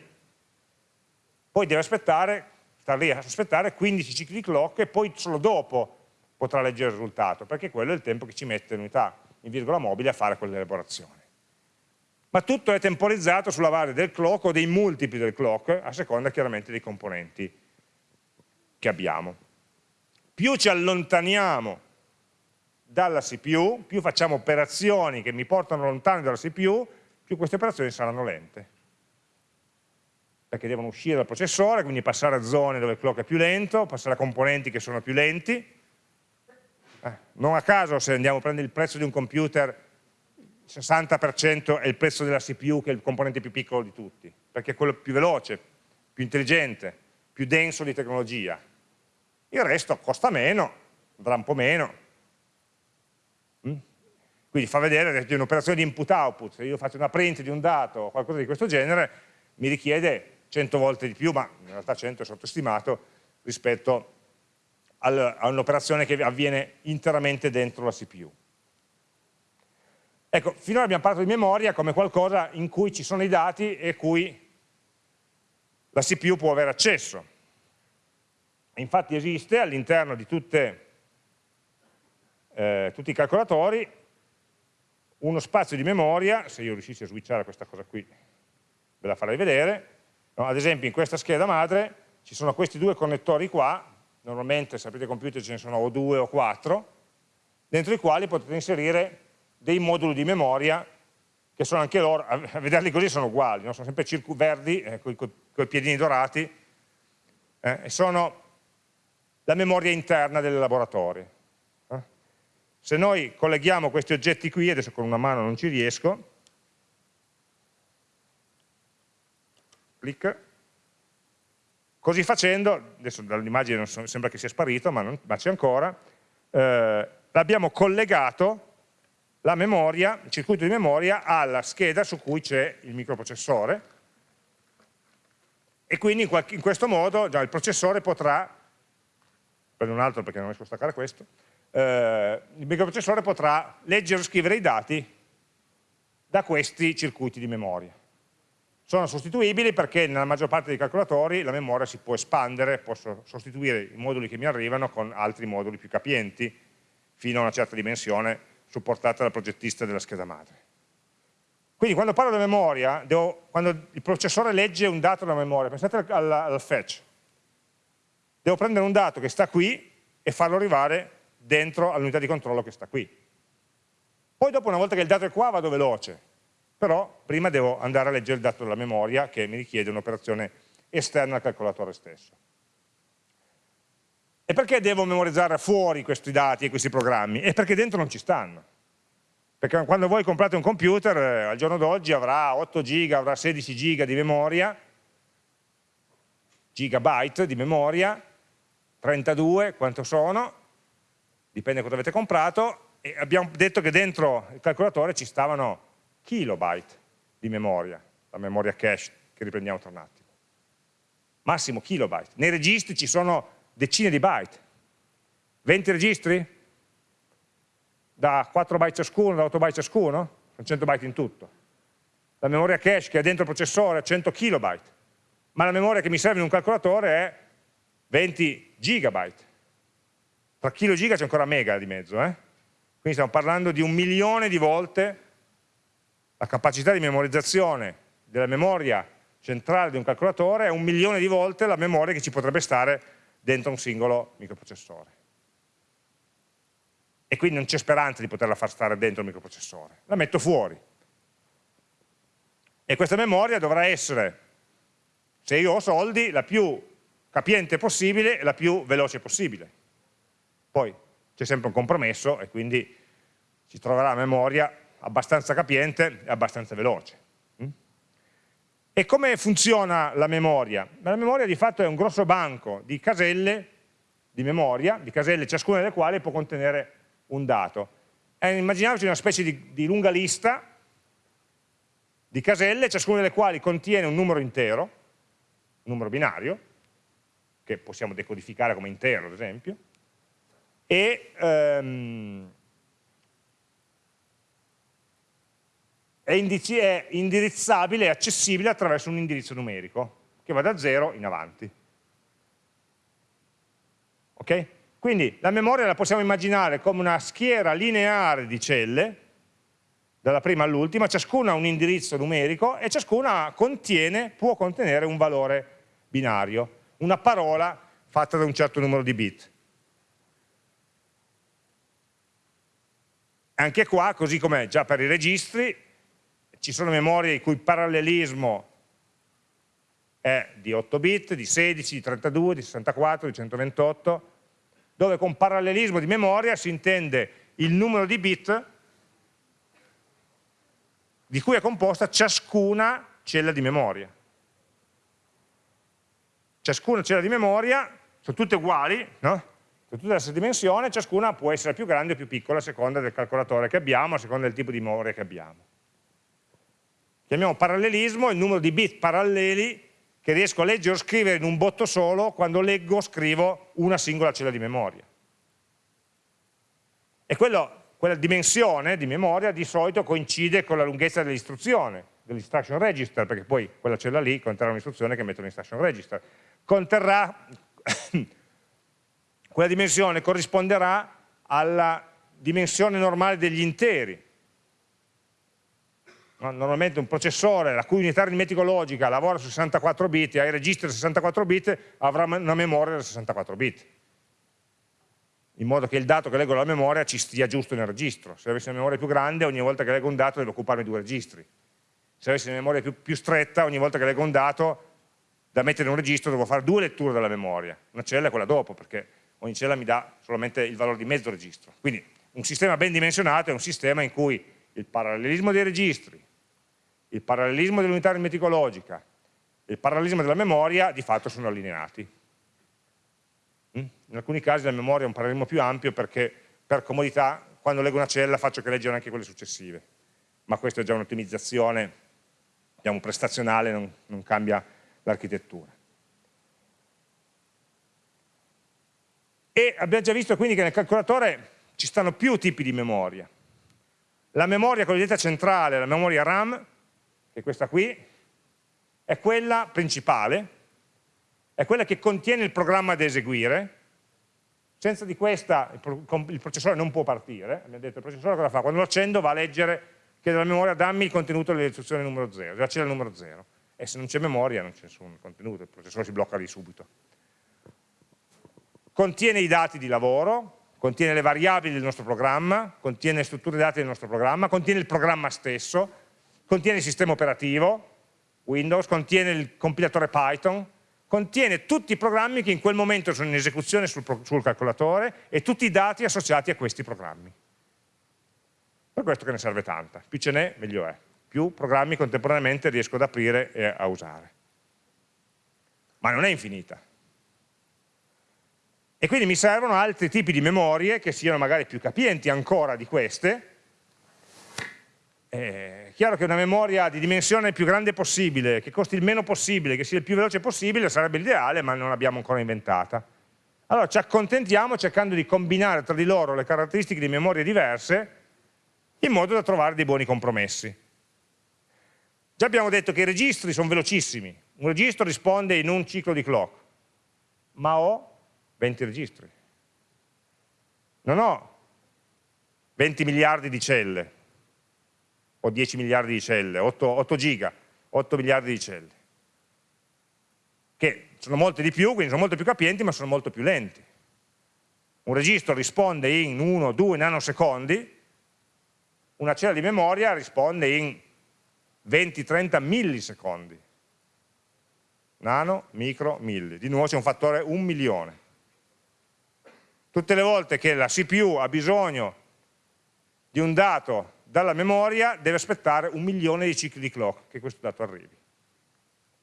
poi deve aspettare, star lì a aspettare 15 cicli di clock e poi solo dopo potrà leggere il risultato, perché quello è il tempo che ci mette l'unità in virgola mobile a fare quell'elaborazione. Ma tutto è temporizzato sulla base del clock o dei multipli del clock, a seconda chiaramente dei componenti che abbiamo. Più ci allontaniamo dalla CPU, più facciamo operazioni che mi portano lontano dalla CPU, più queste operazioni saranno lente. Perché devono uscire dal processore, quindi passare a zone dove il clock è più lento, passare a componenti che sono più lenti, eh, non a caso se andiamo a prendere il prezzo di un computer, il 60% è il prezzo della CPU che è il componente più piccolo di tutti, perché è quello più veloce, più intelligente, più denso di tecnologia. Il resto costa meno, andrà un po' meno. Quindi fa vedere che un'operazione di input-output, se io faccio una print di un dato o qualcosa di questo genere, mi richiede 100 volte di più, ma in realtà 100 è sottostimato rispetto a un'operazione che avviene interamente dentro la CPU. Ecco, finora abbiamo parlato di memoria come qualcosa in cui ci sono i dati e cui la CPU può avere accesso. Infatti esiste all'interno di tutte, eh, tutti i calcolatori uno spazio di memoria, se io riuscissi a switchare questa cosa qui ve la farei vedere, no, ad esempio in questa scheda madre ci sono questi due connettori qua normalmente sapete computer ce ne sono o due o quattro, dentro i quali potete inserire dei moduli di memoria che sono anche loro, a vederli così sono uguali, no? sono sempre verdi, eh, con i piedini dorati, eh, e sono la memoria interna del laboratorio. Se noi colleghiamo questi oggetti qui, adesso con una mano non ci riesco, clic, Così facendo, adesso dall'immagine so, sembra che sia sparito, ma, ma c'è ancora, eh, abbiamo collegato la memoria, il circuito di memoria alla scheda su cui c'è il microprocessore. E quindi in, qualche, in questo modo già il processore potrà, prendo un altro perché non riesco a staccare questo, eh, il microprocessore potrà leggere o scrivere i dati da questi circuiti di memoria sono sostituibili perché nella maggior parte dei calcolatori la memoria si può espandere, posso sostituire i moduli che mi arrivano con altri moduli più capienti fino a una certa dimensione supportata dal progettista della scheda madre. Quindi quando parlo di memoria, devo, quando il processore legge un dato dalla memoria, pensate al, al fetch, devo prendere un dato che sta qui e farlo arrivare dentro all'unità di controllo che sta qui. Poi dopo una volta che il dato è qua vado veloce, però prima devo andare a leggere il dato della memoria che mi richiede un'operazione esterna al calcolatore stesso. E perché devo memorizzare fuori questi dati e questi programmi? È perché dentro non ci stanno. Perché quando voi comprate un computer, eh, al giorno d'oggi avrà 8 giga, avrà 16 giga di memoria, gigabyte di memoria, 32, quanto sono, dipende cosa avete comprato, e abbiamo detto che dentro il calcolatore ci stavano kilobyte di memoria, la memoria cache che riprendiamo tra un attimo. Massimo kilobyte. Nei registri ci sono decine di byte. 20 registri? Da 4 byte ciascuno, da 8 byte ciascuno? Sono 100 byte in tutto. La memoria cache che è dentro il processore è 100 kilobyte, ma la memoria che mi serve in un calcolatore è 20 gigabyte. Tra chilo e giga c'è ancora mega di mezzo, eh? Quindi stiamo parlando di un milione di volte la capacità di memorizzazione della memoria centrale di un calcolatore è un milione di volte la memoria che ci potrebbe stare dentro un singolo microprocessore. E quindi non c'è speranza di poterla far stare dentro il microprocessore, la metto fuori. E questa memoria dovrà essere, se io ho soldi, la più capiente possibile e la più veloce possibile. Poi c'è sempre un compromesso e quindi si troverà la memoria abbastanza capiente e abbastanza veloce. Mm? E come funziona la memoria? La memoria di fatto è un grosso banco di caselle di memoria, di caselle ciascuna delle quali può contenere un dato. immaginiamoci una specie di, di lunga lista di caselle, ciascuna delle quali contiene un numero intero, un numero binario, che possiamo decodificare come intero ad esempio, e ehm, è, è indirizzabile e accessibile attraverso un indirizzo numerico che va da 0 in avanti. Ok? Quindi la memoria la possiamo immaginare come una schiera lineare di celle, dalla prima all'ultima, ciascuna ha un indirizzo numerico e ciascuna contiene, può contenere un valore binario, una parola fatta da un certo numero di bit. Anche qua, così come già per i registri, ci sono memorie il cui parallelismo è di 8 bit, di 16, di 32, di 64, di 128, dove con parallelismo di memoria si intende il numero di bit di cui è composta ciascuna cella di memoria. Ciascuna cella di memoria, sono tutte uguali, no? Sono tutte della stessa dimensione, ciascuna può essere più grande o più piccola a seconda del calcolatore che abbiamo, a seconda del tipo di memoria che abbiamo. Chiamiamo parallelismo il numero di bit paralleli che riesco a leggere o scrivere in un botto solo quando leggo o scrivo una singola cella di memoria. E quello, quella dimensione di memoria di solito coincide con la lunghezza dell'istruzione, dell'instruction register, perché poi quella cella lì conterrà un'istruzione che metto nell'instruction register. Conterrà, quella dimensione corrisponderà alla dimensione normale degli interi, normalmente un processore la cui unità aritmetica logica lavora su 64 bit e ha i registri da 64 bit avrà una memoria da 64 bit. In modo che il dato che leggo dalla memoria ci stia giusto nel registro. Se avessi una memoria più grande ogni volta che leggo un dato devo occuparmi di due registri. Se avessi una memoria più, più stretta ogni volta che leggo un dato da mettere in un registro devo fare due letture della memoria. Una cella e quella dopo perché ogni cella mi dà solamente il valore di mezzo registro quindi un sistema ben dimensionato è un sistema in cui il parallelismo dei registri il parallelismo dell'unità aritmeticologica il parallelismo della memoria di fatto sono allineati. Mm? In alcuni casi la memoria è un parallelismo più ampio perché per comodità quando leggo una cella faccio che leggere anche quelle successive, ma questa è già un'ottimizzazione diciamo, prestazionale, non, non cambia l'architettura. E abbiamo già visto quindi che nel calcolatore ci stanno più tipi di memoria. La memoria cosiddetta centrale, la memoria RAM, che questa qui, è quella principale, è quella che contiene il programma da eseguire, senza di questa il processore non può partire, abbiamo detto il processore cosa fa? Quando lo accendo va a leggere, chiede alla memoria dammi il contenuto dell'istruzione numero 0, già c'è il numero 0, e se non c'è memoria non c'è nessun contenuto, il processore si blocca lì subito. Contiene i dati di lavoro, contiene le variabili del nostro programma, contiene le strutture dati del nostro programma, contiene il programma stesso, contiene il sistema operativo, Windows, contiene il compilatore Python, contiene tutti i programmi che in quel momento sono in esecuzione sul, sul calcolatore e tutti i dati associati a questi programmi. Per questo che ne serve tanta, più ce n'è meglio è, più programmi contemporaneamente riesco ad aprire e a usare. Ma non è infinita. E quindi mi servono altri tipi di memorie che siano magari più capienti ancora di queste, è chiaro che una memoria di dimensione più grande possibile, che costi il meno possibile, che sia il più veloce possibile, sarebbe l'ideale, ma non l'abbiamo ancora inventata. Allora ci accontentiamo cercando di combinare tra di loro le caratteristiche di memorie diverse in modo da trovare dei buoni compromessi. Già abbiamo detto che i registri sono velocissimi, un registro risponde in un ciclo di clock, ma ho 20 registri. Non ho 20 miliardi di celle, o 10 miliardi di celle, 8, 8 giga, 8 miliardi di celle, che sono molte di più, quindi sono molto più capienti, ma sono molto più lenti. Un registro risponde in 1-2 nanosecondi, una cella di memoria risponde in 20-30 millisecondi. Nano, micro, milli. Di nuovo c'è un fattore 1 milione. Tutte le volte che la CPU ha bisogno di un dato dalla memoria deve aspettare un milione di cicli di clock che questo dato arrivi.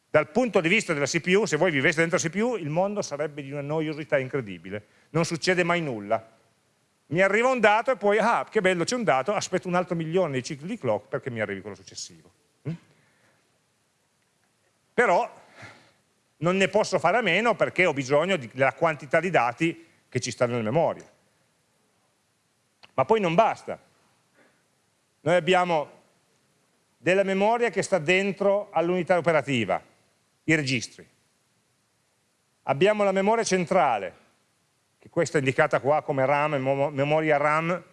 Dal punto di vista della CPU, se voi viveste dentro la CPU, il mondo sarebbe di una noiosità incredibile, non succede mai nulla. mi arriva un dato e poi, ah, che bello, c'è un dato, aspetto un altro milione di cicli di clock perché mi arrivi quello successivo. Mm? Però non ne posso fare a meno perché ho bisogno della quantità di dati che ci stanno nella memoria. Ma poi non basta. Noi abbiamo della memoria che sta dentro all'unità operativa, i registri. Abbiamo la memoria centrale, che questa è indicata qua come RAM, memoria RAM,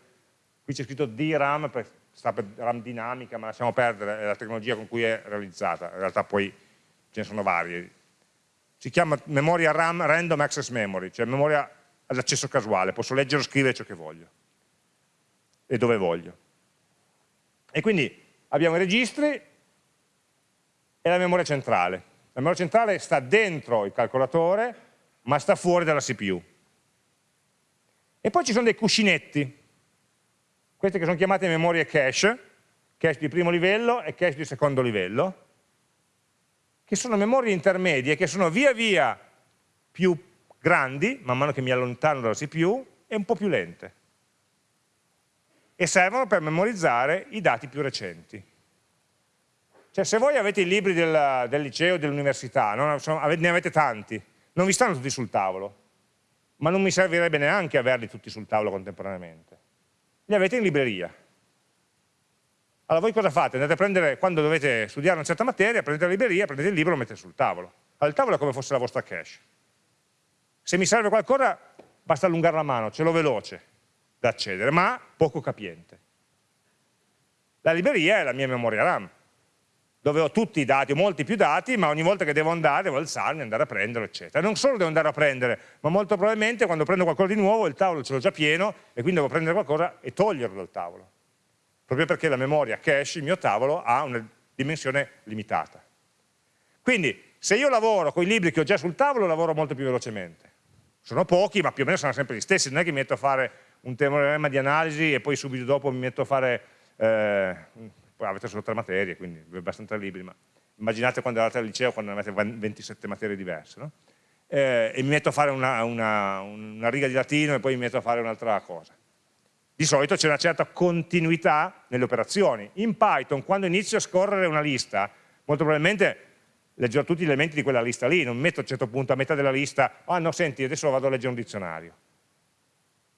qui c'è scritto DRAM, sta per RAM dinamica, ma lasciamo perdere, è la tecnologia con cui è realizzata, in realtà poi ce ne sono varie. Si chiama memoria RAM Random Access Memory, cioè memoria ad accesso casuale, posso leggere o scrivere ciò che voglio e dove voglio. E quindi abbiamo i registri e la memoria centrale. La memoria centrale sta dentro il calcolatore, ma sta fuori dalla CPU. E poi ci sono dei cuscinetti, queste che sono chiamate memorie cache, cache di primo livello e cache di secondo livello, che sono memorie intermedie che sono via via più grandi, man mano che mi allontano dalla CPU, e un po' più lente. E servono per memorizzare i dati più recenti. Cioè se voi avete i libri del, del liceo dell'università, ne avete tanti, non vi stanno tutti sul tavolo, ma non mi servirebbe neanche averli tutti sul tavolo contemporaneamente. Li avete in libreria. Allora voi cosa fate? Andate a prendere, quando dovete studiare una certa materia, prendete la libreria, prendete il libro e lo mettete sul tavolo. Il tavolo è come fosse la vostra cache. Se mi serve qualcosa, basta allungare la mano, ce l'ho veloce da accedere, ma poco capiente. La libreria è la mia memoria RAM dove ho tutti i dati, ho molti più dati, ma ogni volta che devo andare, devo alzarmi, andare a prenderlo, eccetera. Non solo devo andare a prendere, ma molto probabilmente quando prendo qualcosa di nuovo il tavolo ce l'ho già pieno e quindi devo prendere qualcosa e toglierlo dal tavolo. Proprio perché la memoria cache, il mio tavolo, ha una dimensione limitata. Quindi, se io lavoro con i libri che ho già sul tavolo, lavoro molto più velocemente. Sono pochi, ma più o meno sono sempre gli stessi, non è che mi metto a fare un teorema di analisi e poi subito dopo mi metto a fare eh, avete solo tre materie, quindi abbastanza liberi, ma immaginate quando eravate al liceo, quando avete 27 materie diverse, no? eh, e mi metto a fare una, una, una riga di latino e poi mi metto a fare un'altra cosa. Di solito c'è una certa continuità nelle operazioni. In Python, quando inizio a scorrere una lista, molto probabilmente leggerò tutti gli elementi di quella lista lì, non mi metto a un certo punto a metà della lista, ah no, senti, adesso vado a leggere un dizionario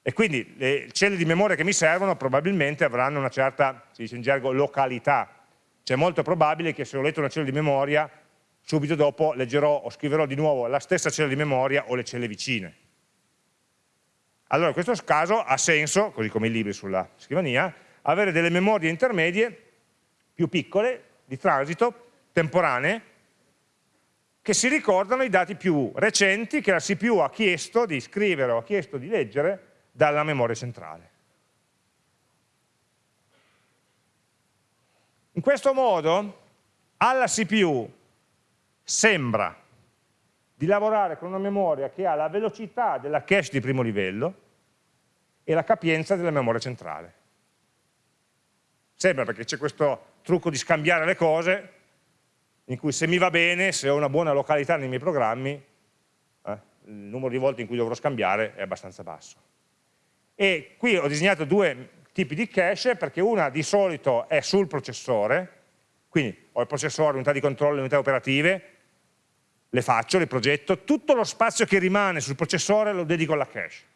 e quindi le celle di memoria che mi servono probabilmente avranno una certa, si dice in gergo, località. Cioè è molto probabile che se ho letto una cella di memoria, subito dopo leggerò o scriverò di nuovo la stessa cella di memoria o le celle vicine. Allora in questo caso ha senso, così come i libri sulla scrivania, avere delle memorie intermedie più piccole, di transito, temporanee, che si ricordano i dati più recenti che la CPU ha chiesto di scrivere o ha chiesto di leggere dalla memoria centrale. In questo modo alla CPU sembra di lavorare con una memoria che ha la velocità della cache di primo livello e la capienza della memoria centrale. Sembra perché c'è questo trucco di scambiare le cose in cui se mi va bene, se ho una buona località nei miei programmi, eh, il numero di volte in cui dovrò scambiare è abbastanza basso. E qui ho disegnato due tipi di cache perché una di solito è sul processore, quindi ho il processore, l'unità di controllo, le unità operative, le faccio, le progetto, tutto lo spazio che rimane sul processore lo dedico alla cache.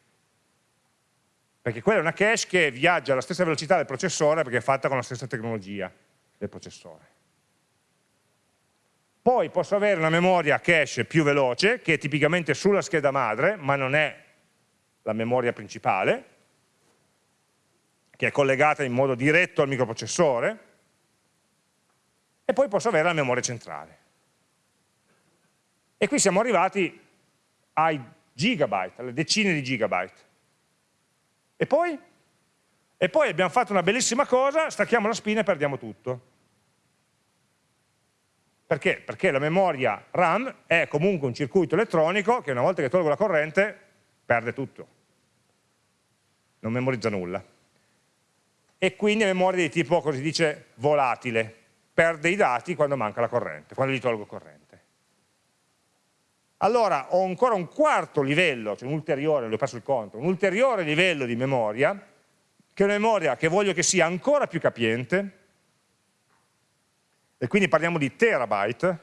Perché quella è una cache che viaggia alla stessa velocità del processore perché è fatta con la stessa tecnologia del processore. Poi posso avere una memoria cache più veloce, che è tipicamente sulla scheda madre, ma non è la memoria principale, che è collegata in modo diretto al microprocessore, e poi posso avere la memoria centrale. E qui siamo arrivati ai gigabyte, alle decine di gigabyte. E poi? E poi abbiamo fatto una bellissima cosa, stacchiamo la spina e perdiamo tutto. Perché? Perché la memoria RAM è comunque un circuito elettronico che una volta che tolgo la corrente perde tutto. Non memorizza nulla e quindi è memoria di tipo, così dice, volatile, perde i dati quando manca la corrente, quando gli tolgo corrente. allora ho ancora un quarto livello, cioè un ulteriore, l'ho perso il conto, un ulteriore livello di memoria, che è una memoria che voglio che sia ancora più capiente, e quindi parliamo di terabyte,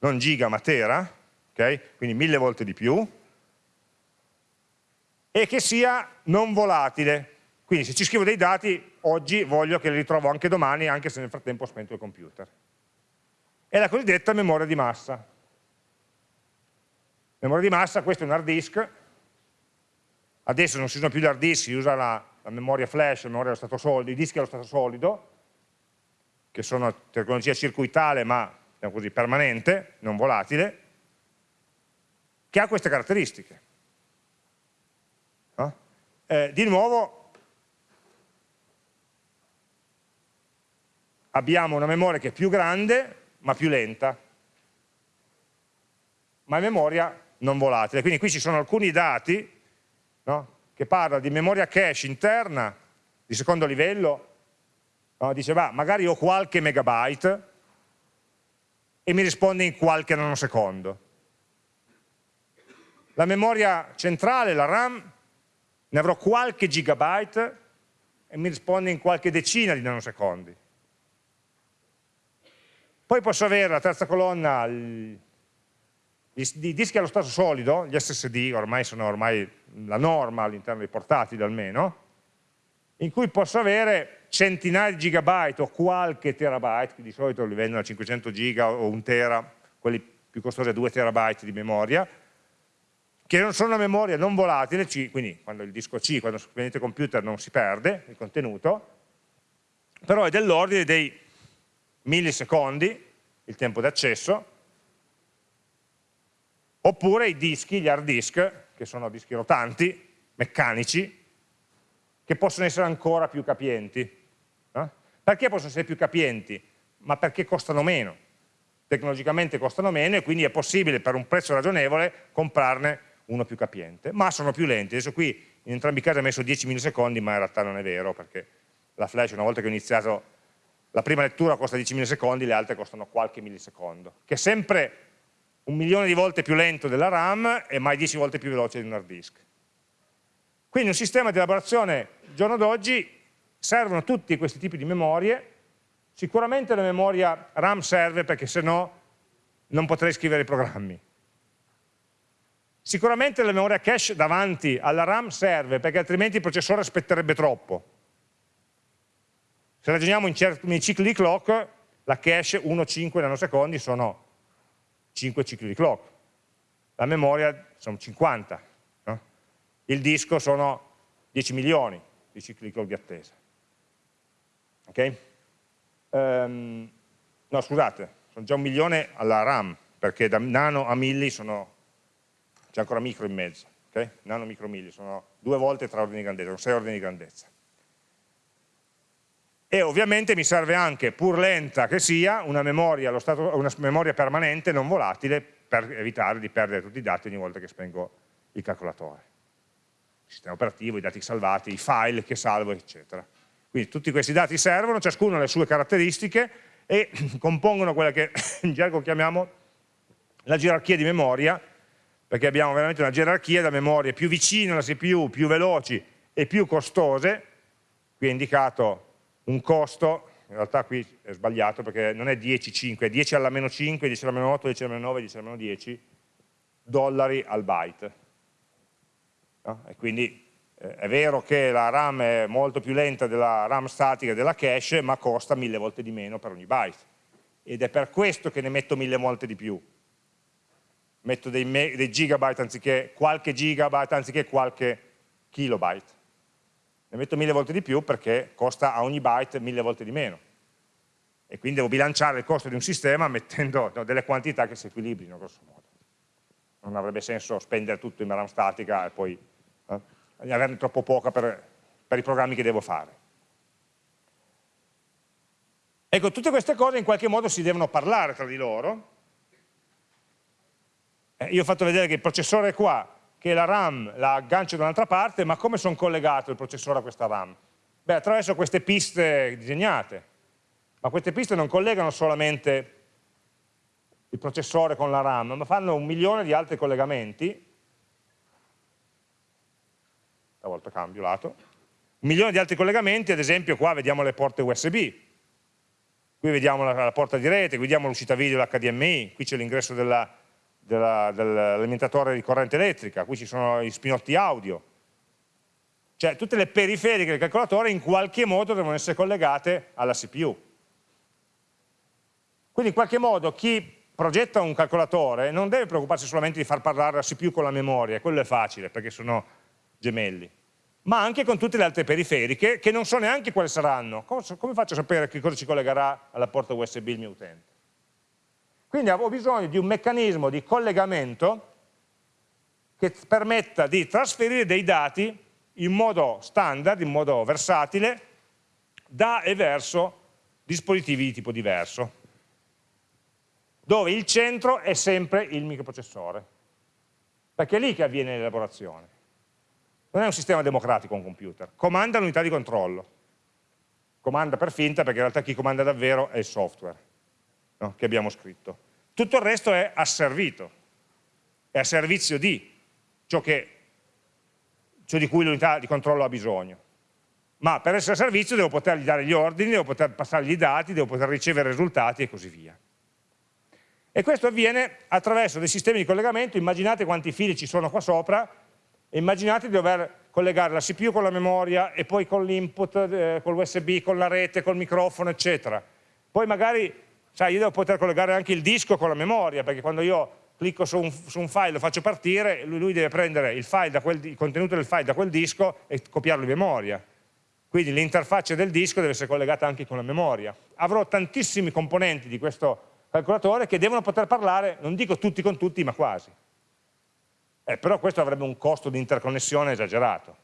non giga ma tera, okay? quindi mille volte di più, e che sia non volatile. Quindi se ci scrivo dei dati, oggi voglio che li ritrovo anche domani, anche se nel frattempo ho spento il computer. È la cosiddetta memoria di massa. Memoria di massa, questo è un hard disk, adesso non si usano più gli hard disk, si usa la, la memoria flash, la memoria allo stato solido, i dischi allo stato solido, che sono tecnologia circuitale ma diciamo così, permanente, non volatile, che ha queste caratteristiche. No? Eh, di nuovo abbiamo una memoria che è più grande ma più lenta, ma è memoria non volatile. Quindi qui ci sono alcuni dati no? che parlano di memoria cache interna di secondo livello, no? dice va, magari ho qualche megabyte e mi risponde in qualche nanosecondo. La memoria centrale, la RAM, ne avrò qualche gigabyte e mi risponde in qualche decina di nanosecondi. Poi posso avere la terza colonna, i dischi allo stato solido, gli SSD ormai sono ormai la norma all'interno dei portatili almeno, in cui posso avere centinaia di gigabyte o qualche terabyte, di solito li vendono a 500 giga o un tera, quelli più costosi a 2 terabyte di memoria, che non sono una memoria non volatile, quindi quando il disco C, quando scrivete computer non si perde il contenuto, però è dell'ordine dei millisecondi il tempo di accesso, oppure i dischi, gli hard disk, che sono dischi rotanti, meccanici, che possono essere ancora più capienti. Eh? Perché possono essere più capienti? Ma perché costano meno. Tecnologicamente costano meno e quindi è possibile per un prezzo ragionevole comprarne uno più capiente, ma sono più lenti. Adesso qui in entrambi i casi ho messo 10 millisecondi, ma in realtà non è vero, perché la flash una volta che ho iniziato la prima lettura costa 10 millisecondi, le altre costano qualche millisecondo, che è sempre un milione di volte più lento della RAM e mai 10 volte più veloce di un hard disk. Quindi un sistema di elaborazione, giorno d'oggi, servono tutti questi tipi di memorie, sicuramente la memoria RAM serve perché se no non potrei scrivere i programmi. Sicuramente la memoria cache davanti alla RAM serve perché altrimenti il processore aspetterebbe troppo. Se ragioniamo in, in cicli di clock, la cache 1-5 nanosecondi sono 5 cicli di clock, la memoria sono 50, no? Il disco sono 10 milioni di cicli di attesa. Ok? Um, no, scusate, sono già un milione alla RAM, perché da nano a milli sono, c'è ancora micro in mezzo, ok? Nano, micro, milli, sono due volte tre ordini di grandezza, sono sei ordini di grandezza e ovviamente mi serve anche, pur lenta che sia, una memoria, stato, una memoria permanente non volatile per evitare di perdere tutti i dati ogni volta che spengo il calcolatore. Sistema operativo, i dati salvati, i file che salvo, eccetera. Quindi tutti questi dati servono, ciascuno ha le sue caratteristiche e compongono quella che in gergo chiamiamo la gerarchia di memoria, perché abbiamo veramente una gerarchia da memorie più vicine alla CPU, più veloci e più costose, qui è indicato un costo, in realtà qui è sbagliato perché non è 10, 5, è 10 alla meno 5, 10 alla meno 8, 10 alla meno 9, 10 alla meno 10 dollari al byte. No? E quindi eh, è vero che la RAM è molto più lenta della RAM statica della cache, ma costa mille volte di meno per ogni byte. Ed è per questo che ne metto mille volte di più. Metto dei, dei gigabyte anziché qualche gigabyte, anziché qualche kilobyte ne metto mille volte di più perché costa a ogni byte mille volte di meno. E quindi devo bilanciare il costo di un sistema mettendo no, delle quantità che si equilibrino, grosso modo. Non avrebbe senso spendere tutto in RAM statica e poi eh, averne troppo poca per, per i programmi che devo fare. Ecco, tutte queste cose in qualche modo si devono parlare tra di loro. Eh, io ho fatto vedere che il processore è qua, che la RAM la aggancio da un'altra parte, ma come sono collegato il processore a questa RAM? Beh, attraverso queste piste disegnate, ma queste piste non collegano solamente il processore con la RAM, ma fanno un milione di altri collegamenti, stavolta cambio lato, un milione di altri collegamenti, ad esempio qua vediamo le porte USB, qui vediamo la, la porta di rete, qui vediamo l'uscita video l'HDMI, qui c'è l'ingresso dell'alimentatore di corrente elettrica, qui ci sono i spinotti audio, cioè tutte le periferiche del calcolatore in qualche modo devono essere collegate alla CPU. Quindi in qualche modo chi progetta un calcolatore non deve preoccuparsi solamente di far parlare la CPU con la memoria, quello è facile perché sono gemelli, ma anche con tutte le altre periferiche che non so neanche quali saranno. Come, come faccio a sapere che cosa ci collegherà alla porta USB il mio utente? Quindi avevo bisogno di un meccanismo di collegamento che permetta di trasferire dei dati in modo standard, in modo versatile, da e verso dispositivi di tipo diverso dove il centro è sempre il microprocessore, perché è lì che avviene l'elaborazione. Non è un sistema democratico un computer, comanda l'unità di controllo, comanda per finta perché in realtà chi comanda davvero è il software no? che abbiamo scritto. Tutto il resto è asservito, è a servizio di ciò, che, ciò di cui l'unità di controllo ha bisogno. Ma per essere a servizio devo potergli dare gli ordini, devo poter passargli i dati, devo poter ricevere risultati e così via. E questo avviene attraverso dei sistemi di collegamento, immaginate quanti fili ci sono qua sopra, e immaginate di dover collegare la CPU con la memoria e poi con l'input, eh, con l'USB, con la rete, col microfono, eccetera. Poi magari, sai, io devo poter collegare anche il disco con la memoria, perché quando io clicco su un, su un file, lo faccio partire, lui, lui deve prendere il, quel, il contenuto del file da quel disco e copiarlo in memoria. Quindi l'interfaccia del disco deve essere collegata anche con la memoria. Avrò tantissimi componenti di questo calcolatore che devono poter parlare, non dico tutti con tutti, ma quasi. Eh, però questo avrebbe un costo di interconnessione esagerato.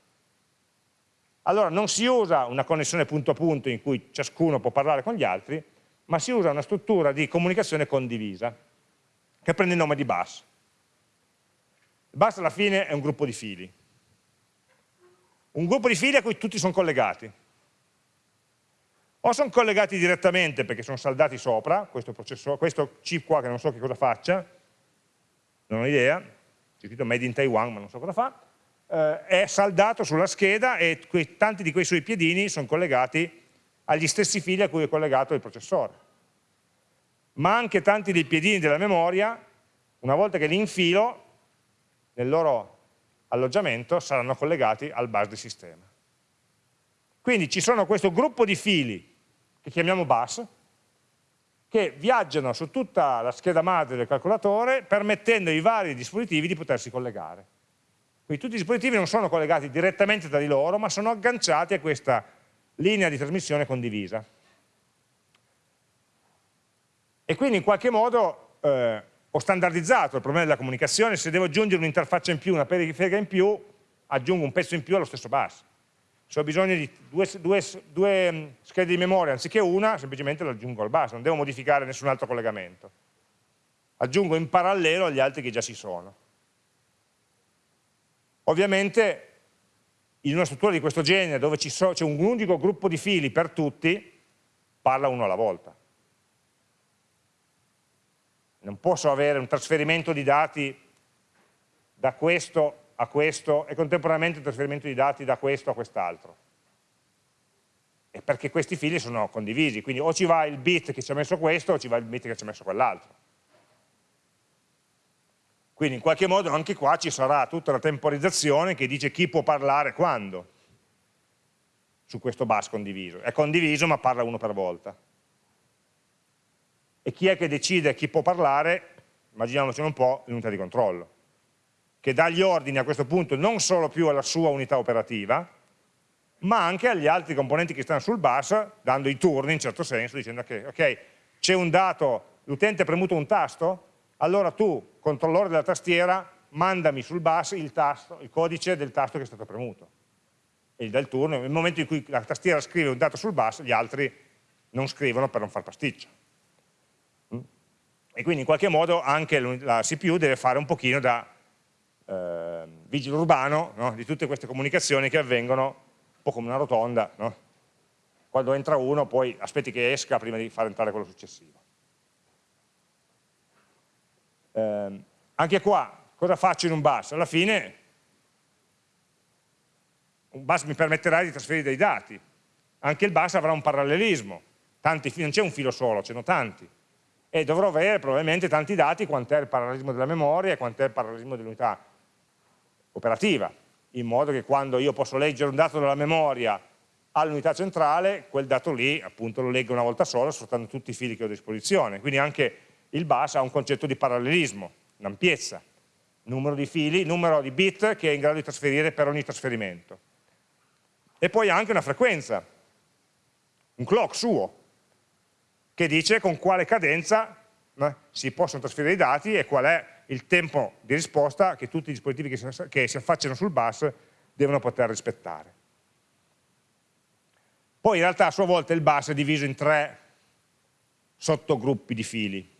Allora non si usa una connessione punto a punto in cui ciascuno può parlare con gli altri, ma si usa una struttura di comunicazione condivisa, che prende il nome di bus. Il bus alla fine è un gruppo di fili. Un gruppo di fili a cui tutti sono collegati o sono collegati direttamente perché sono saldati sopra, questo, questo chip qua che non so che cosa faccia, non ho idea, c'è scritto made in Taiwan ma non so cosa fa, eh, è saldato sulla scheda e que tanti di quei suoi piedini sono collegati agli stessi fili a cui è collegato il processore. Ma anche tanti dei piedini della memoria, una volta che li infilo nel loro alloggiamento, saranno collegati al bus del sistema. Quindi ci sono questo gruppo di fili che chiamiamo bus, che viaggiano su tutta la scheda madre del calcolatore permettendo ai vari dispositivi di potersi collegare. Quindi tutti i dispositivi non sono collegati direttamente tra di loro, ma sono agganciati a questa linea di trasmissione condivisa. E quindi in qualche modo eh, ho standardizzato il problema della comunicazione, se devo aggiungere un'interfaccia in più, una periferica in più, aggiungo un pezzo in più allo stesso bus se ho bisogno di due, due, due mm, schede di memoria anziché una, semplicemente lo aggiungo al bus, non devo modificare nessun altro collegamento. Aggiungo in parallelo agli altri che già ci sono. Ovviamente in una struttura di questo genere dove c'è un unico gruppo di fili per tutti, parla uno alla volta. Non posso avere un trasferimento di dati da questo a questo e contemporaneamente il trasferimento di dati da questo a quest'altro. Perché questi fili sono condivisi, quindi o ci va il bit che ci ha messo questo o ci va il bit che ci ha messo quell'altro. Quindi in qualche modo anche qua ci sarà tutta la temporizzazione che dice chi può parlare quando su questo bus condiviso. È condiviso ma parla uno per volta. E chi è che decide chi può parlare? Immaginiamocelo un po' l'unità di controllo che dà gli ordini a questo punto non solo più alla sua unità operativa, ma anche agli altri componenti che stanno sul bus, dando i turni in certo senso, dicendo che ok, c'è un dato, l'utente ha premuto un tasto, allora tu, controllore della tastiera, mandami sul bus il, tasto, il codice del tasto che è stato premuto. E gli dà il turno, nel momento in cui la tastiera scrive un dato sul bus, gli altri non scrivono per non far pasticcio. Mm? E quindi in qualche modo anche la CPU deve fare un pochino da eh, vigile urbano no? di tutte queste comunicazioni che avvengono un po' come una rotonda, no? quando entra uno poi aspetti che esca prima di far entrare quello successivo. Eh, anche qua, cosa faccio in un bus? Alla fine un bus mi permetterà di trasferire dei dati, anche il bus avrà un parallelismo, tanti, non c'è un filo solo, ce ne sono tanti, e dovrò avere probabilmente tanti dati, quant'è il parallelismo della memoria quant'è il parallelismo dell'unità operativa, in modo che quando io posso leggere un dato dalla memoria all'unità centrale, quel dato lì appunto lo leggo una volta sola sfruttando tutti i fili che ho a disposizione. Quindi anche il bus ha un concetto di parallelismo, un'ampiezza, numero di fili, numero di bit che è in grado di trasferire per ogni trasferimento. E poi anche una frequenza, un clock suo, che dice con quale cadenza eh, si possono trasferire i dati e qual è il tempo di risposta che tutti i dispositivi che si, che si affacciano sul bus devono poter rispettare. Poi in realtà a sua volta il bus è diviso in tre sottogruppi di fili.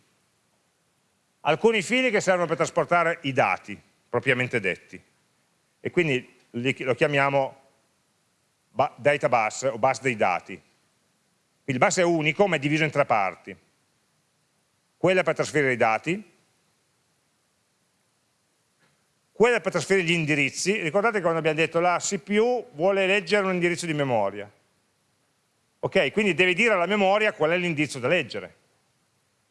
Alcuni fili che servono per trasportare i dati, propriamente detti, e quindi lo chiamiamo data bus o bus dei dati. Il bus è unico ma è diviso in tre parti. Quella per trasferire i dati, quella per trasferire gli indirizzi, ricordate quando abbiamo detto la CPU vuole leggere un indirizzo di memoria, ok? Quindi deve dire alla memoria qual è l'indirizzo da leggere.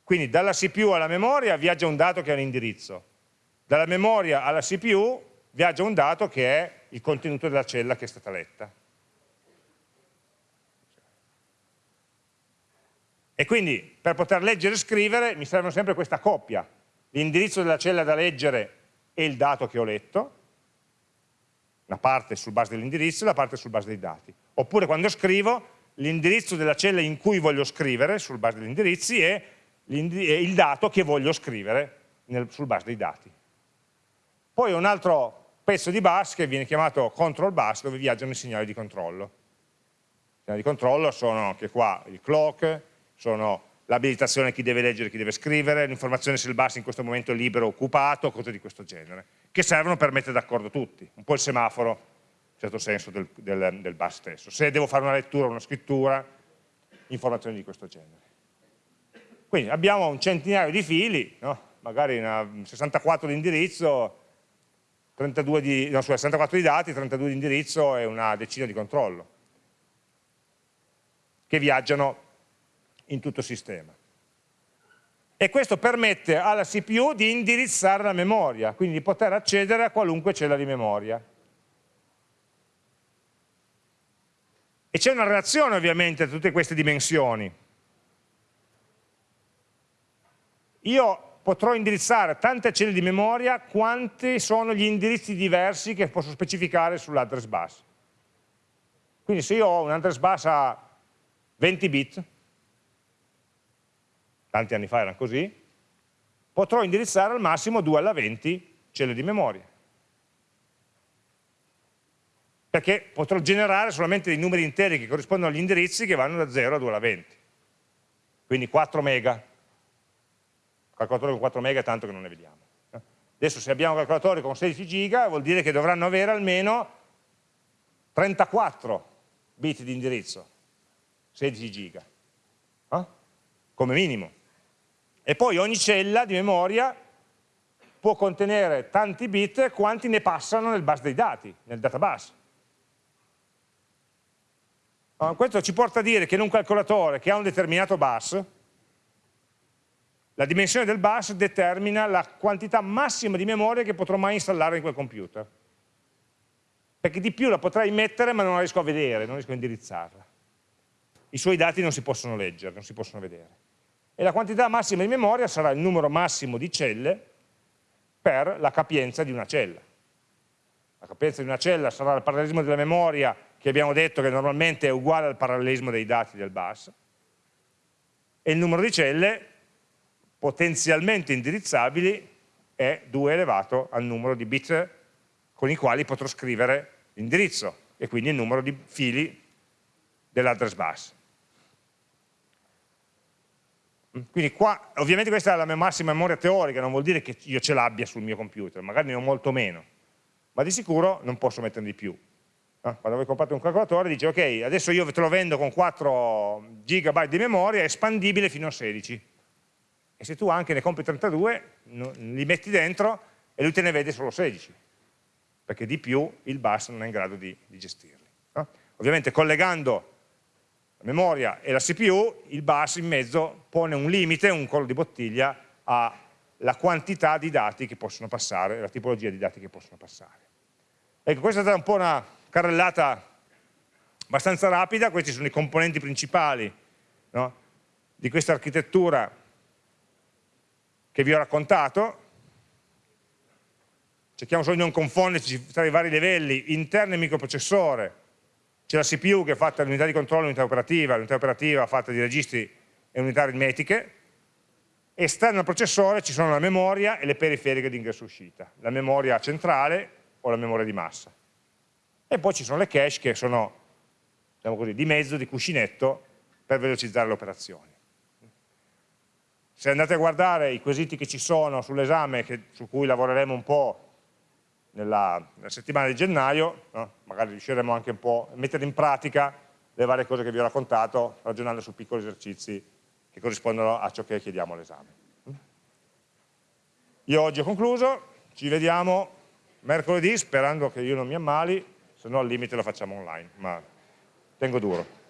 Quindi dalla CPU alla memoria viaggia un dato che è un indirizzo, dalla memoria alla CPU viaggia un dato che è il contenuto della cella che è stata letta. E quindi per poter leggere e scrivere mi servono sempre questa coppia, l'indirizzo della cella da leggere e il dato che ho letto, una parte sul base dell'indirizzo e la parte sul base dei dati. Oppure quando scrivo l'indirizzo della cella in cui voglio scrivere sul base degli indirizzi e, il dato che voglio scrivere nel, sul base dei dati. Poi un altro pezzo di bus che viene chiamato control bus dove viaggiano i segnali di controllo. I segnali di controllo sono anche qua il clock, sono l'abilitazione a chi deve leggere e chi deve scrivere, l'informazione se il bus in questo momento è libero o occupato, cose di questo genere, che servono per mettere d'accordo tutti, un po' il semaforo, in certo senso, del, del, del bus stesso. Se devo fare una lettura o una scrittura, informazioni di questo genere. Quindi abbiamo un centinaio di fili, no? magari una, 64 di indirizzo, 32 di, no, 64 di dati, 32 di indirizzo e una decina di controllo, che viaggiano in tutto il sistema. E questo permette alla CPU di indirizzare la memoria, quindi di poter accedere a qualunque cella di memoria. E c'è una relazione ovviamente tra tutte queste dimensioni. Io potrò indirizzare tante celle di memoria quanti sono gli indirizzi diversi che posso specificare sull'address bus. Quindi se io ho un address bus a 20 bit, tanti anni fa era così, potrò indirizzare al massimo 2 alla 20 celle di memoria. Perché potrò generare solamente dei numeri interi che corrispondono agli indirizzi che vanno da 0 a 2 alla 20. Quindi 4 mega. Calcolatore con 4 mega tanto che non ne vediamo. Adesso se abbiamo calcolatori con 16 giga vuol dire che dovranno avere almeno 34 bit di indirizzo, 16 giga, eh? come minimo. E poi ogni cella di memoria può contenere tanti bit quanti ne passano nel bus dei dati, nel databus. Questo ci porta a dire che in un calcolatore che ha un determinato bus, la dimensione del bus determina la quantità massima di memoria che potrò mai installare in quel computer. Perché di più la potrei mettere ma non la riesco a vedere, non riesco a indirizzarla. I suoi dati non si possono leggere, non si possono vedere e la quantità massima di memoria sarà il numero massimo di celle per la capienza di una cella. La capienza di una cella sarà il parallelismo della memoria che abbiamo detto che normalmente è uguale al parallelismo dei dati del bus e il numero di celle potenzialmente indirizzabili è 2 elevato al numero di bit con i quali potrò scrivere l'indirizzo e quindi il numero di fili dell'address bus. Quindi qua, ovviamente questa è la mia massima memoria teorica, non vuol dire che io ce l'abbia sul mio computer, magari ne ho molto meno, ma di sicuro non posso metterne di più. Eh? Quando voi comprate un calcolatore dice ok, adesso io te lo vendo con 4 GB di memoria, espandibile fino a 16. e se tu anche ne compri 32 li metti dentro e lui te ne vede solo 16 perché di più il bus non è in grado di, di gestirli ovviamente collegando memoria e la CPU il bus in mezzo pone un limite, un collo di bottiglia alla quantità di dati che possono passare, la tipologia di dati che possono passare. Ecco questa è stata un po' una carrellata abbastanza rapida, questi sono i componenti principali no? di questa architettura che vi ho raccontato, cerchiamo solo di non confonderci tra i vari livelli, interno al microprocessore, c'è la CPU che è fatta dall'unità di controllo e l'unità operativa, l'unità operativa è fatta di registri e unità aritmetiche, esterno al processore ci sono la memoria e le periferiche di ingresso-uscita, la memoria centrale o la memoria di massa. E poi ci sono le cache che sono diciamo così, di mezzo, di cuscinetto, per velocizzare le operazioni. Se andate a guardare i quesiti che ci sono sull'esame su cui lavoreremo un po' nella, nella settimana di gennaio, no? magari riusciremo anche un po' a mettere in pratica le varie cose che vi ho raccontato, ragionando su piccoli esercizi che corrispondono a ciò che chiediamo all'esame. Io oggi ho concluso, ci vediamo mercoledì sperando che io non mi ammali, se no al limite lo facciamo online, ma tengo duro.